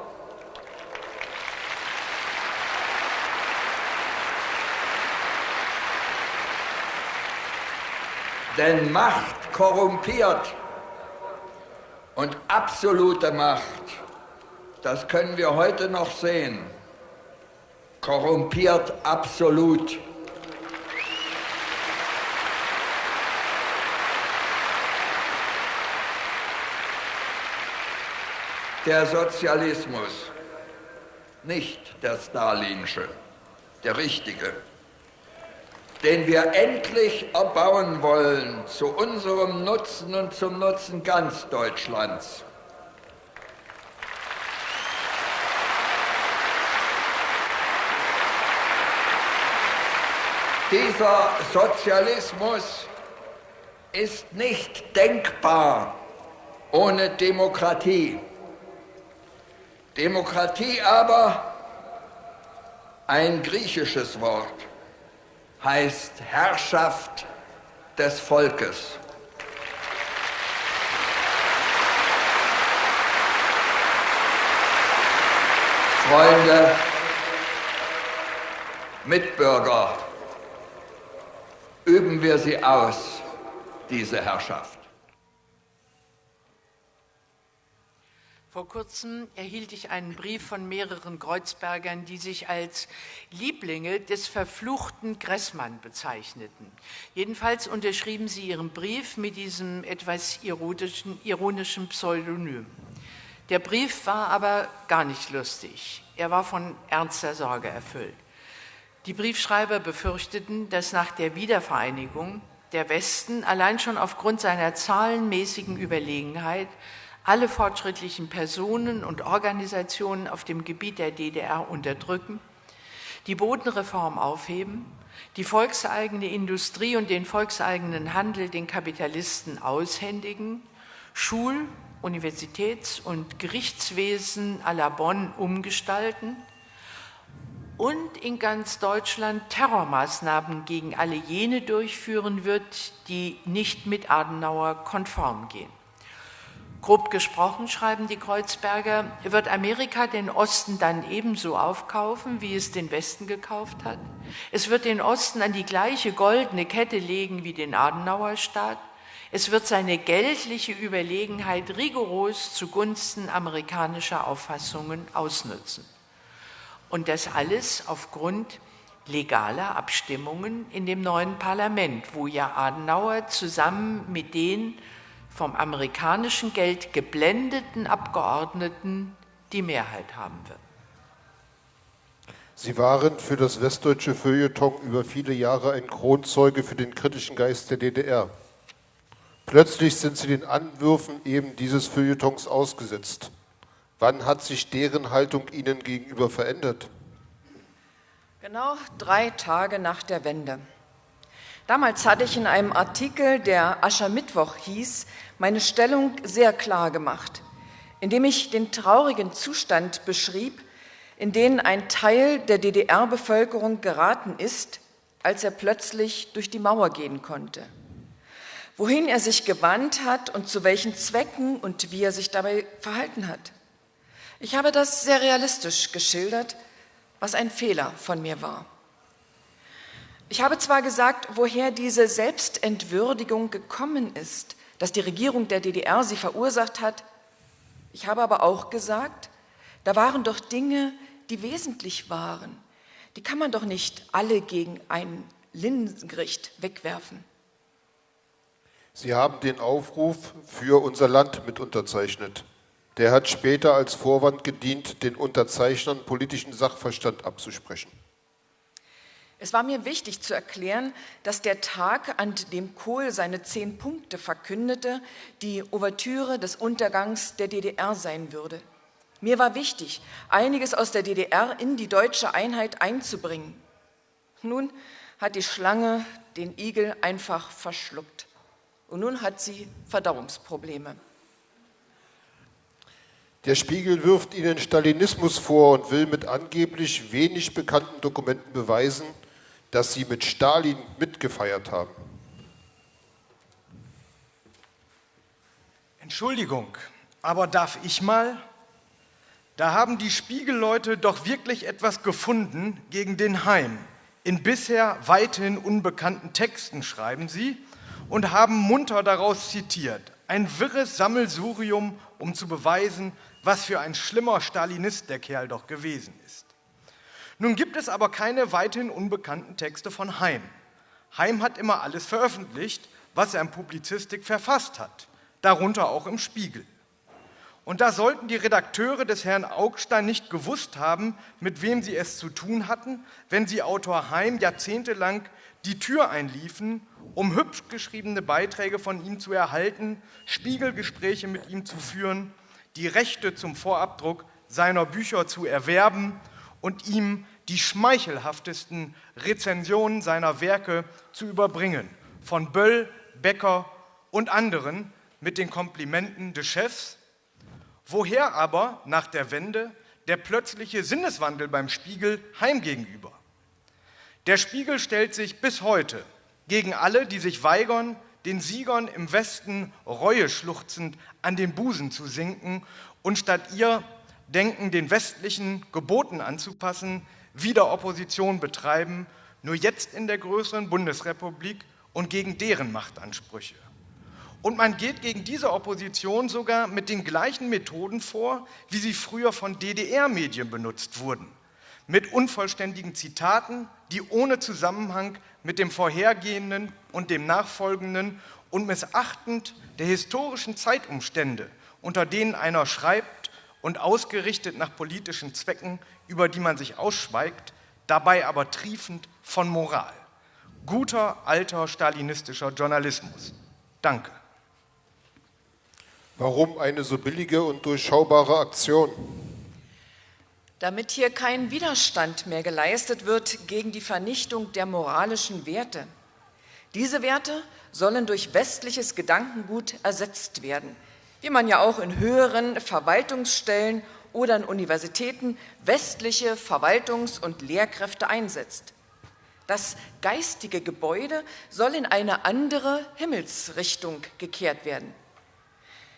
Denn Macht korrumpiert und absolute Macht, das können wir heute noch sehen, korrumpiert absolut. der Sozialismus, nicht der Stalinsche, der richtige, den wir endlich erbauen wollen zu unserem Nutzen und zum Nutzen ganz Deutschlands. Dieser Sozialismus ist nicht denkbar ohne Demokratie. Demokratie aber, ein griechisches Wort, heißt Herrschaft des Volkes. Freunde, Mitbürger, üben wir sie aus, diese Herrschaft. Vor kurzem erhielt ich einen Brief von mehreren Kreuzbergern, die sich als Lieblinge des verfluchten Gressmann bezeichneten. Jedenfalls unterschrieben sie ihren Brief mit diesem etwas ironischen, ironischen Pseudonym. Der Brief war aber gar nicht lustig. Er war von ernster Sorge erfüllt. Die Briefschreiber befürchteten, dass nach der Wiedervereinigung der Westen allein schon aufgrund seiner zahlenmäßigen Überlegenheit alle fortschrittlichen Personen und Organisationen auf dem Gebiet der DDR unterdrücken, die Bodenreform aufheben, die volkseigene Industrie und den volkseigenen Handel den Kapitalisten aushändigen, Schul-, Universitäts- und Gerichtswesen à la Bonn umgestalten und in ganz Deutschland Terrormaßnahmen gegen alle jene durchführen wird, die nicht mit Adenauer konform gehen. Grob gesprochen, schreiben die Kreuzberger, wird Amerika den Osten dann ebenso aufkaufen, wie es den Westen gekauft hat. Es wird den Osten an die gleiche goldene Kette legen wie den Adenauerstaat. Es wird seine geldliche Überlegenheit rigoros zugunsten amerikanischer Auffassungen ausnutzen. Und das alles aufgrund legaler Abstimmungen in dem neuen Parlament, wo ja Adenauer zusammen mit den vom amerikanischen Geld geblendeten Abgeordneten die Mehrheit haben wird. Sie waren für das westdeutsche Feuilleton über viele Jahre ein Kronzeuge für den kritischen Geist der DDR. Plötzlich sind Sie den Anwürfen eben dieses Feuilletons ausgesetzt. Wann hat sich deren Haltung Ihnen gegenüber verändert? Genau drei Tage nach der Wende. Damals hatte ich in einem Artikel, der Aschermittwoch hieß, meine Stellung sehr klar gemacht, indem ich den traurigen Zustand beschrieb, in den ein Teil der DDR-Bevölkerung geraten ist, als er plötzlich durch die Mauer gehen konnte. Wohin er sich gewandt hat und zu welchen Zwecken und wie er sich dabei verhalten hat. Ich habe das sehr realistisch geschildert, was ein Fehler von mir war. Ich habe zwar gesagt, woher diese Selbstentwürdigung gekommen ist, dass die Regierung der DDR sie verursacht hat, ich habe aber auch gesagt, da waren doch Dinge, die wesentlich waren. Die kann man doch nicht alle gegen ein Linsengericht wegwerfen. Sie haben den Aufruf für unser Land mit unterzeichnet. Der hat später als Vorwand gedient, den Unterzeichnern politischen Sachverstand abzusprechen. Es war mir wichtig zu erklären, dass der Tag, an dem Kohl seine zehn Punkte verkündete, die Ouvertüre des Untergangs der DDR sein würde. Mir war wichtig, einiges aus der DDR in die deutsche Einheit einzubringen. Nun hat die Schlange den Igel einfach verschluckt. Und nun hat sie Verdauungsprobleme. Der Spiegel wirft Ihnen Stalinismus vor und will mit angeblich wenig bekannten Dokumenten beweisen, dass Sie mit Stalin mitgefeiert haben. Entschuldigung, aber darf ich mal? Da haben die Spiegelleute doch wirklich etwas gefunden gegen den Heim. In bisher weithin unbekannten Texten schreiben sie und haben munter daraus zitiert. Ein wirres Sammelsurium, um zu beweisen, was für ein schlimmer Stalinist der Kerl doch gewesen ist. Nun gibt es aber keine weithin unbekannten Texte von Heim. Heim hat immer alles veröffentlicht, was er in Publizistik verfasst hat, darunter auch im Spiegel. Und da sollten die Redakteure des Herrn Augstein nicht gewusst haben, mit wem sie es zu tun hatten, wenn sie Autor Heim jahrzehntelang die Tür einliefen, um hübsch geschriebene Beiträge von ihm zu erhalten, Spiegelgespräche mit ihm zu führen, die Rechte zum Vorabdruck seiner Bücher zu erwerben und ihm die schmeichelhaftesten Rezensionen seiner Werke zu überbringen, von Böll, Becker und anderen mit den Komplimenten des Chefs, Woher aber nach der Wende der plötzliche Sinneswandel beim Spiegel heim gegenüber? Der Spiegel stellt sich bis heute gegen alle, die sich weigern, den Siegern im Westen Reue schluchzend an den Busen zu sinken und statt ihr Denken den westlichen Geboten anzupassen, wieder Opposition betreiben, nur jetzt in der größeren Bundesrepublik und gegen deren Machtansprüche. Und man geht gegen diese Opposition sogar mit den gleichen Methoden vor, wie sie früher von DDR-Medien benutzt wurden. Mit unvollständigen Zitaten, die ohne Zusammenhang mit dem vorhergehenden und dem nachfolgenden und missachtend der historischen Zeitumstände, unter denen einer schreibt und ausgerichtet nach politischen Zwecken, über die man sich ausschweigt, dabei aber triefend von Moral. Guter, alter stalinistischer Journalismus. Danke. Warum eine so billige und durchschaubare Aktion? Damit hier kein Widerstand mehr geleistet wird gegen die Vernichtung der moralischen Werte. Diese Werte sollen durch westliches Gedankengut ersetzt werden, wie man ja auch in höheren Verwaltungsstellen oder in Universitäten westliche Verwaltungs- und Lehrkräfte einsetzt. Das geistige Gebäude soll in eine andere Himmelsrichtung gekehrt werden.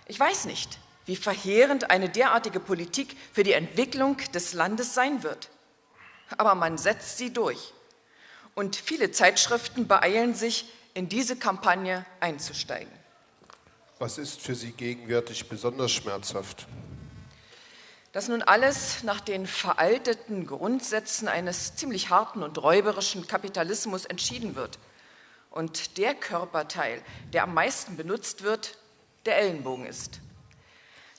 Ich weiß nicht, wie verheerend eine derartige Politik für die Entwicklung des Landes sein wird. Aber man setzt sie durch. Und viele Zeitschriften beeilen sich, in diese Kampagne einzusteigen. Was ist für Sie gegenwärtig besonders schmerzhaft? Dass nun alles nach den veralteten Grundsätzen eines ziemlich harten und räuberischen Kapitalismus entschieden wird und der Körperteil, der am meisten benutzt wird, der Ellenbogen ist.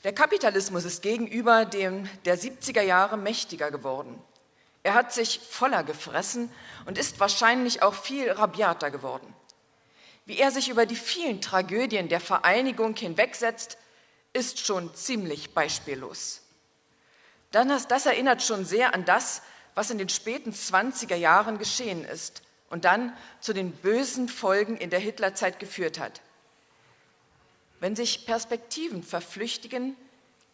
Der Kapitalismus ist gegenüber dem der 70er Jahre mächtiger geworden. Er hat sich voller gefressen und ist wahrscheinlich auch viel rabiater geworden. Wie er sich über die vielen Tragödien der Vereinigung hinwegsetzt, ist schon ziemlich beispiellos. Das, das erinnert schon sehr an das, was in den späten 20er Jahren geschehen ist und dann zu den bösen Folgen in der Hitlerzeit geführt hat. Wenn sich Perspektiven verflüchtigen,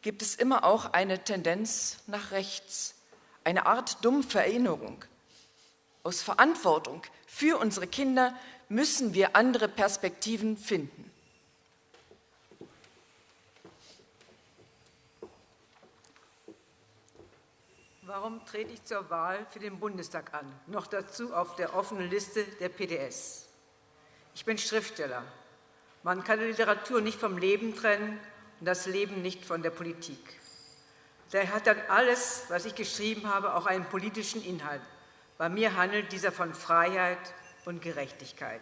gibt es immer auch eine Tendenz nach rechts, eine Art dumpfe Erinnerung. Aus Verantwortung für unsere Kinder müssen wir andere Perspektiven finden. Warum trete ich zur Wahl für den Bundestag an? Noch dazu auf der offenen Liste der PDS. Ich bin Schriftsteller. Man kann die Literatur nicht vom Leben trennen und das Leben nicht von der Politik. Daher hat dann alles, was ich geschrieben habe, auch einen politischen Inhalt. Bei mir handelt dieser von Freiheit, und Gerechtigkeit.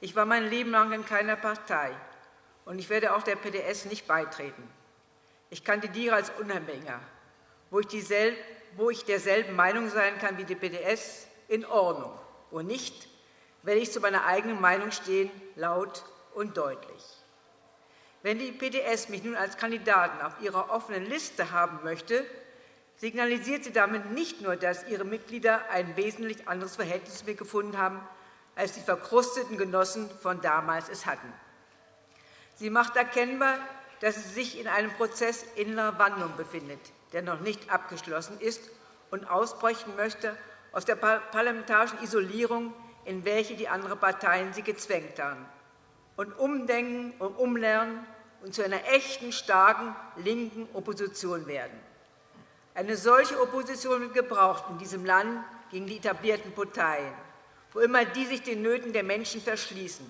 Ich war mein Leben lang in keiner Partei und ich werde auch der PDS nicht beitreten. Ich kandidiere als Unabhängiger, wo ich, dieselbe, wo ich derselben Meinung sein kann wie die PDS, in Ordnung. Wo nicht, werde ich zu meiner eigenen Meinung stehen, laut und deutlich. Wenn die PDS mich nun als Kandidaten auf ihrer offenen Liste haben möchte, signalisiert sie damit nicht nur, dass ihre Mitglieder ein wesentlich anderes Verhältnis mir gefunden haben, als die verkrusteten Genossen von damals es hatten. Sie macht erkennbar, dass sie sich in einem Prozess innerer Wandlung befindet, der noch nicht abgeschlossen ist und ausbrechen möchte aus der parlamentarischen Isolierung, in welche die anderen Parteien sie gezwängt haben, und umdenken und umlernen und zu einer echten, starken linken Opposition werden. Eine solche Opposition wird gebraucht in diesem Land gegen die etablierten Parteien, wo immer die sich den Nöten der Menschen verschließen.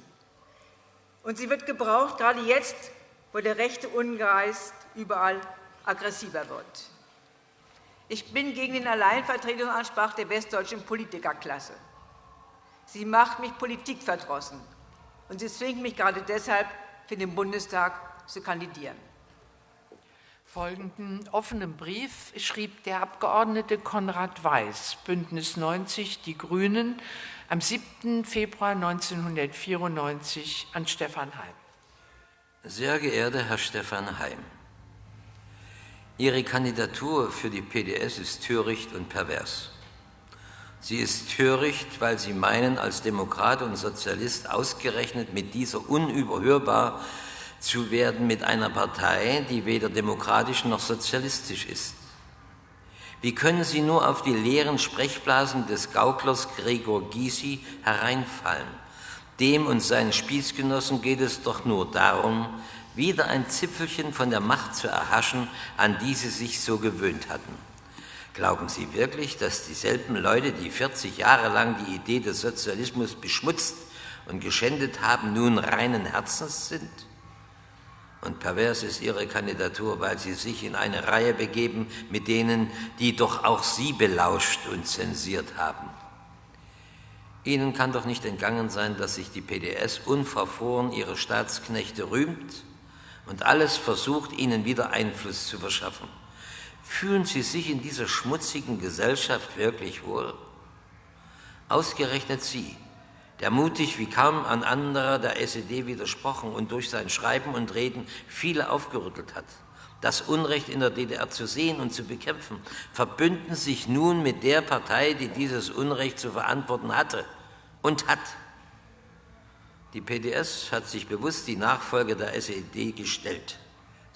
Und sie wird gebraucht, gerade jetzt, wo der rechte Ungeist überall aggressiver wird. Ich bin gegen den Alleinvertretungsanspruch der westdeutschen Politikerklasse. Sie macht mich politikverdrossen und sie zwingt mich gerade deshalb, für den Bundestag zu kandidieren. Folgenden offenen Brief schrieb der Abgeordnete Konrad Weiß, Bündnis 90, die Grünen, am 7. Februar 1994 an Stefan Heim. Sehr geehrter Herr Stefan Heim, Ihre Kandidatur für die PDS ist töricht und pervers. Sie ist töricht, weil Sie meinen, als Demokrat und Sozialist ausgerechnet mit dieser unüberhörbar zu werden mit einer Partei, die weder demokratisch noch sozialistisch ist. Wie können Sie nur auf die leeren Sprechblasen des Gauklers Gregor Gysi hereinfallen? Dem und seinen Spießgenossen geht es doch nur darum, wieder ein Zipfelchen von der Macht zu erhaschen, an die sie sich so gewöhnt hatten. Glauben Sie wirklich, dass dieselben Leute, die 40 Jahre lang die Idee des Sozialismus beschmutzt und geschändet haben, nun reinen Herzens sind? Und pervers ist ihre Kandidatur, weil sie sich in eine Reihe begeben mit denen, die doch auch sie belauscht und zensiert haben. Ihnen kann doch nicht entgangen sein, dass sich die PDS unverfroren ihre Staatsknechte rühmt und alles versucht, ihnen wieder Einfluss zu verschaffen. Fühlen Sie sich in dieser schmutzigen Gesellschaft wirklich wohl? Ausgerechnet Sie, der mutig wie kaum ein anderer der SED widersprochen und durch sein Schreiben und Reden viele aufgerüttelt hat. Das Unrecht in der DDR zu sehen und zu bekämpfen, verbünden sich nun mit der Partei, die dieses Unrecht zu verantworten hatte und hat. Die PDS hat sich bewusst die Nachfolge der SED gestellt.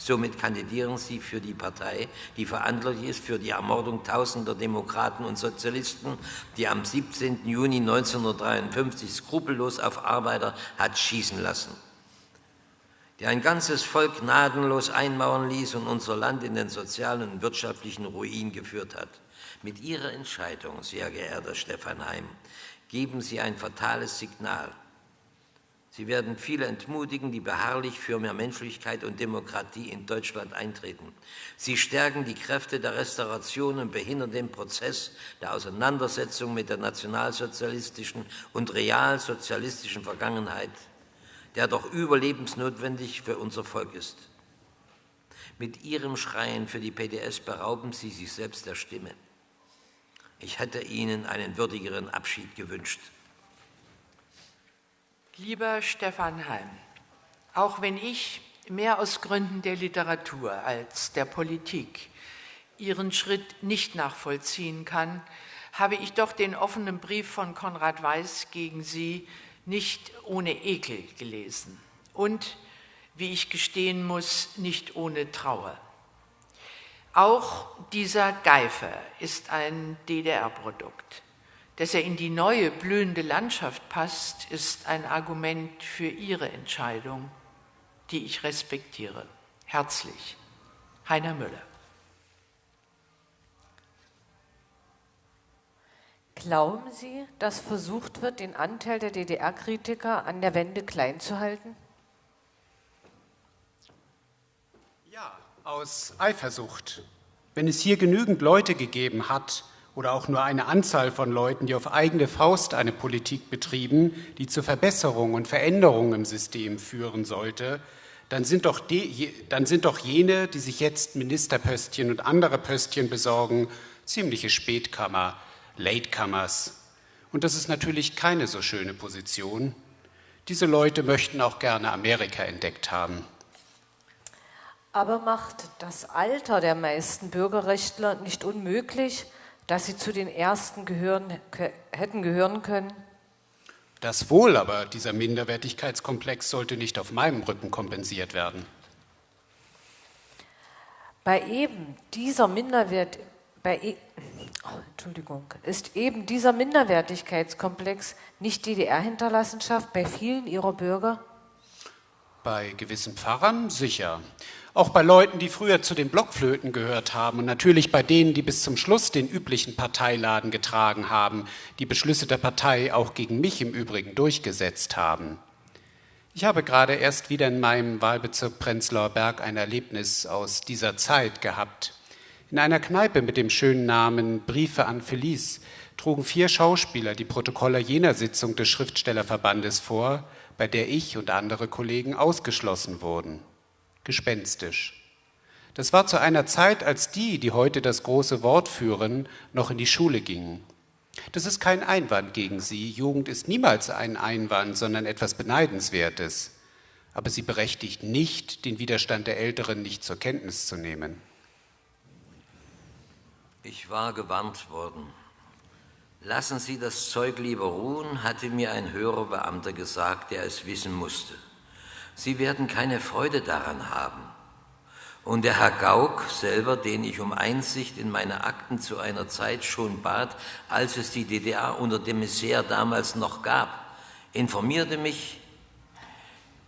Somit kandidieren sie für die Partei, die verantwortlich ist für die Ermordung tausender Demokraten und Sozialisten, die am 17. Juni 1953 skrupellos auf Arbeiter hat schießen lassen, die ein ganzes Volk gnadenlos einmauern ließ und unser Land in den sozialen und wirtschaftlichen Ruin geführt hat. Mit Ihrer Entscheidung, sehr geehrter Stefan Heim, geben Sie ein fatales Signal. Sie werden viele entmutigen, die beharrlich für mehr Menschlichkeit und Demokratie in Deutschland eintreten. Sie stärken die Kräfte der Restauration und behindern den Prozess der Auseinandersetzung mit der nationalsozialistischen und realsozialistischen Vergangenheit, der doch überlebensnotwendig für unser Volk ist. Mit Ihrem Schreien für die PDS berauben Sie sich selbst der Stimme. Ich hätte Ihnen einen würdigeren Abschied gewünscht. Lieber Stefan Heim, auch wenn ich mehr aus Gründen der Literatur als der Politik Ihren Schritt nicht nachvollziehen kann, habe ich doch den offenen Brief von Konrad Weiß gegen Sie nicht ohne Ekel gelesen und, wie ich gestehen muss, nicht ohne Trauer. Auch dieser Geifer ist ein DDR-Produkt. Dass er in die neue blühende Landschaft passt, ist ein Argument für Ihre Entscheidung, die ich respektiere. Herzlich, Heiner Müller. Glauben Sie, dass versucht wird, den Anteil der DDR-Kritiker an der Wende klein zu halten? Ja, aus Eifersucht. Wenn es hier genügend Leute gegeben hat, oder auch nur eine Anzahl von Leuten, die auf eigene Faust eine Politik betrieben, die zur Verbesserung und Veränderung im System führen sollte, dann sind, doch die, dann sind doch jene, die sich jetzt Ministerpöstchen und andere Pöstchen besorgen, ziemliche Spätkammer, Latecomers. Und das ist natürlich keine so schöne Position. Diese Leute möchten auch gerne Amerika entdeckt haben. Aber macht das Alter der meisten Bürgerrechtler nicht unmöglich, dass sie zu den Ersten gehören, hätten gehören können? Das wohl, aber dieser Minderwertigkeitskomplex sollte nicht auf meinem Rücken kompensiert werden. Bei eben dieser Minderwert, bei e, oh, Entschuldigung, ist eben dieser Minderwertigkeitskomplex nicht DDR-Hinterlassenschaft bei vielen ihrer Bürger? Bei gewissen Pfarrern sicher. Auch bei Leuten, die früher zu den Blockflöten gehört haben und natürlich bei denen, die bis zum Schluss den üblichen Parteiladen getragen haben, die Beschlüsse der Partei auch gegen mich im Übrigen durchgesetzt haben. Ich habe gerade erst wieder in meinem Wahlbezirk Prenzlauer Berg ein Erlebnis aus dieser Zeit gehabt. In einer Kneipe mit dem schönen Namen Briefe an Felice trugen vier Schauspieler die Protokolle jener Sitzung des Schriftstellerverbandes vor, bei der ich und andere Kollegen ausgeschlossen wurden gespenstisch. Das war zu einer Zeit, als die, die heute das große Wort führen, noch in die Schule gingen. Das ist kein Einwand gegen sie. Jugend ist niemals ein Einwand, sondern etwas Beneidenswertes. Aber sie berechtigt nicht, den Widerstand der Älteren nicht zur Kenntnis zu nehmen. Ich war gewarnt worden. Lassen Sie das Zeug lieber ruhen, hatte mir ein höherer Beamter gesagt, der es wissen musste. Sie werden keine Freude daran haben. Und der Herr Gauck selber, den ich um Einsicht in meine Akten zu einer Zeit schon bat, als es die DDR unter dem Messier damals noch gab, informierte mich,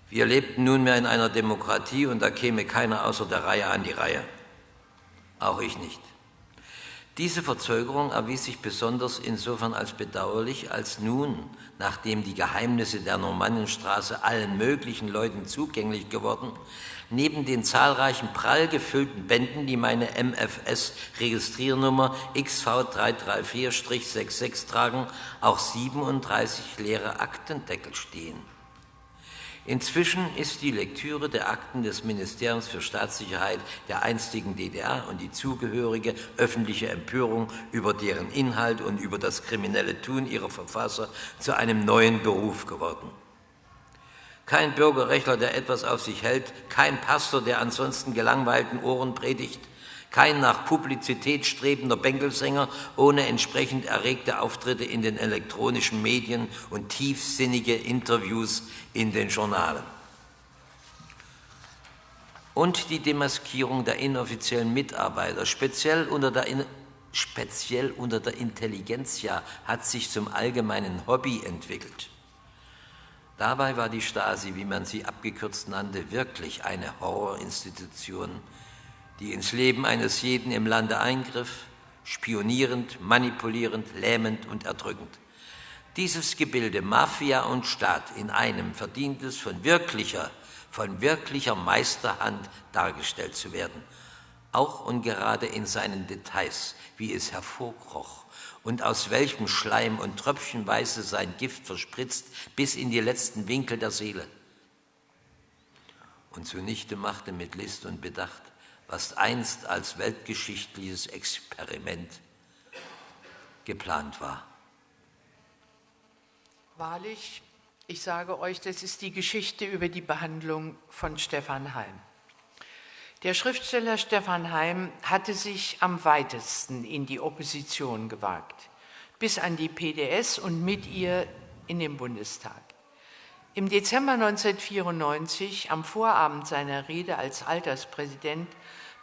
wir lebten nunmehr in einer Demokratie und da käme keiner außer der Reihe an die Reihe. Auch ich nicht. Diese Verzögerung erwies sich besonders insofern als bedauerlich, als nun, nachdem die Geheimnisse der Normannenstraße allen möglichen Leuten zugänglich geworden, neben den zahlreichen prall gefüllten Bänden, die meine MFS-Registriernummer XV334-66 tragen, auch 37 leere Aktendeckel stehen. Inzwischen ist die Lektüre der Akten des Ministeriums für Staatssicherheit der einstigen DDR und die zugehörige öffentliche Empörung über deren Inhalt und über das kriminelle Tun ihrer Verfasser zu einem neuen Beruf geworden. Kein Bürgerrechtler, der etwas auf sich hält, kein Pastor, der ansonsten gelangweilten Ohren predigt, kein nach Publizität strebender Bänkelsänger ohne entsprechend erregte Auftritte in den elektronischen Medien und tiefsinnige Interviews in den Journalen. Und die Demaskierung der inoffiziellen Mitarbeiter, speziell unter der, in speziell unter der Intelligenzia, hat sich zum allgemeinen Hobby entwickelt. Dabei war die Stasi, wie man sie abgekürzt nannte, wirklich eine Horrorinstitution, die ins Leben eines jeden im Lande eingriff, spionierend, manipulierend, lähmend und erdrückend. Dieses Gebilde Mafia und Staat in einem verdient es von wirklicher, von wirklicher Meisterhand dargestellt zu werden, auch und gerade in seinen Details, wie es hervorkroch und aus welchem Schleim und Tröpfchenweise sein Gift verspritzt bis in die letzten Winkel der Seele und zunichte machte mit List und Bedacht, was einst als weltgeschichtliches Experiment geplant war. Wahrlich, ich sage euch, das ist die Geschichte über die Behandlung von Stefan Heim. Der Schriftsteller Stefan Heim hatte sich am weitesten in die Opposition gewagt, bis an die PDS und mit ihr in den Bundestag. Im Dezember 1994, am Vorabend seiner Rede als Alterspräsident,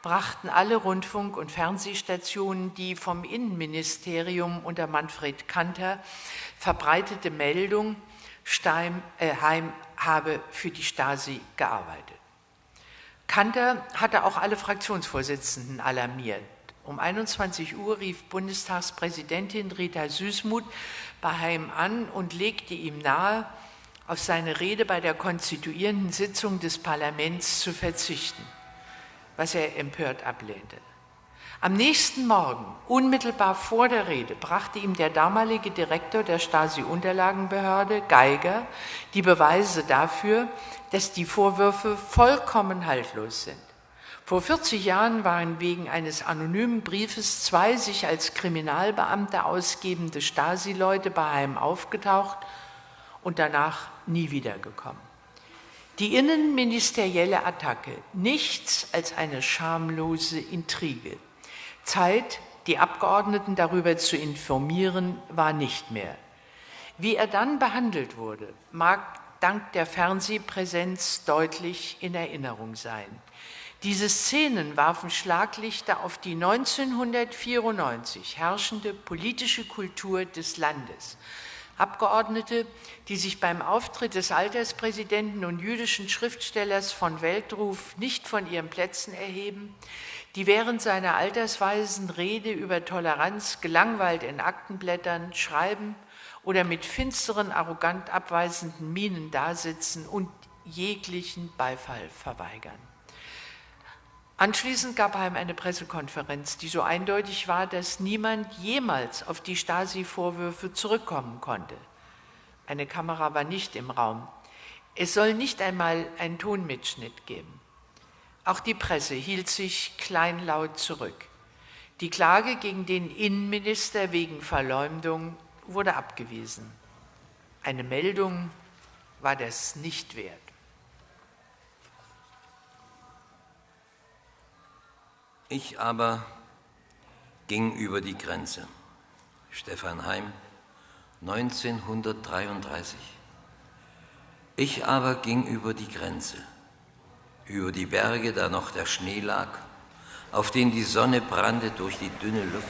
brachten alle Rundfunk- und Fernsehstationen die vom Innenministerium unter Manfred Kanter verbreitete Meldung, Stein, äh, Heim habe für die Stasi gearbeitet. Kanter hatte auch alle Fraktionsvorsitzenden alarmiert. Um 21 Uhr rief Bundestagspräsidentin Rita Süßmuth bei Heim an und legte ihm nahe, auf seine Rede bei der konstituierenden Sitzung des Parlaments zu verzichten, was er empört ablehnte. Am nächsten Morgen, unmittelbar vor der Rede, brachte ihm der damalige Direktor der Stasi-Unterlagenbehörde, Geiger, die Beweise dafür, dass die Vorwürfe vollkommen haltlos sind. Vor 40 Jahren waren wegen eines anonymen Briefes zwei sich als Kriminalbeamte ausgebende Stasi-Leute bei Heim aufgetaucht und danach nie wiedergekommen. Die innenministerielle Attacke, nichts als eine schamlose Intrige. Zeit, die Abgeordneten darüber zu informieren, war nicht mehr. Wie er dann behandelt wurde, mag dank der Fernsehpräsenz deutlich in Erinnerung sein. Diese Szenen warfen Schlaglichter auf die 1994 herrschende politische Kultur des Landes, Abgeordnete, die sich beim Auftritt des Alterspräsidenten und jüdischen Schriftstellers von Weltruf nicht von ihren Plätzen erheben, die während seiner altersweisen Rede über Toleranz gelangweilt in Aktenblättern schreiben oder mit finsteren, arrogant abweisenden Mienen dasitzen und jeglichen Beifall verweigern. Anschließend gab Heim eine Pressekonferenz, die so eindeutig war, dass niemand jemals auf die Stasi-Vorwürfe zurückkommen konnte. Eine Kamera war nicht im Raum. Es soll nicht einmal einen Tonmitschnitt geben. Auch die Presse hielt sich kleinlaut zurück. Die Klage gegen den Innenminister wegen Verleumdung wurde abgewiesen. Eine Meldung war das nicht wert. Ich aber ging über die Grenze. Stefan Heim, 1933. Ich aber ging über die Grenze, über die Berge, da noch der Schnee lag, auf den die Sonne brannte durch die dünne Luft,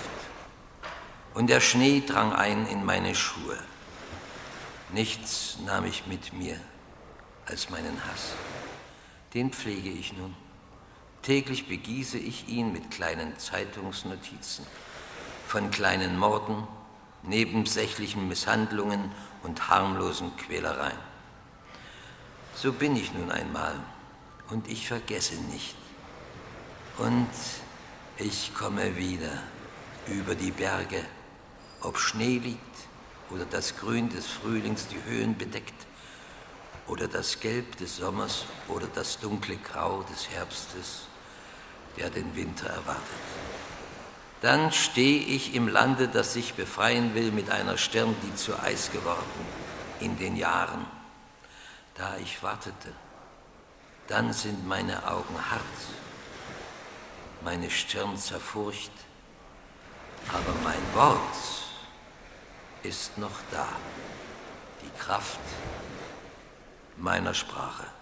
und der Schnee drang ein in meine Schuhe. Nichts nahm ich mit mir als meinen Hass. Den pflege ich nun. Täglich begieße ich ihn mit kleinen Zeitungsnotizen von kleinen Morden, nebensächlichen Misshandlungen und harmlosen Quälereien. So bin ich nun einmal und ich vergesse nicht. Und ich komme wieder über die Berge, ob Schnee liegt oder das Grün des Frühlings die Höhen bedeckt oder das Gelb des Sommers oder das dunkle Grau des Herbstes der den Winter erwartet. Dann stehe ich im Lande, das sich befreien will, mit einer Stirn, die zu Eis geworden, in den Jahren, da ich wartete. Dann sind meine Augen hart, meine Stirn zerfurcht, aber mein Wort ist noch da, die Kraft meiner Sprache.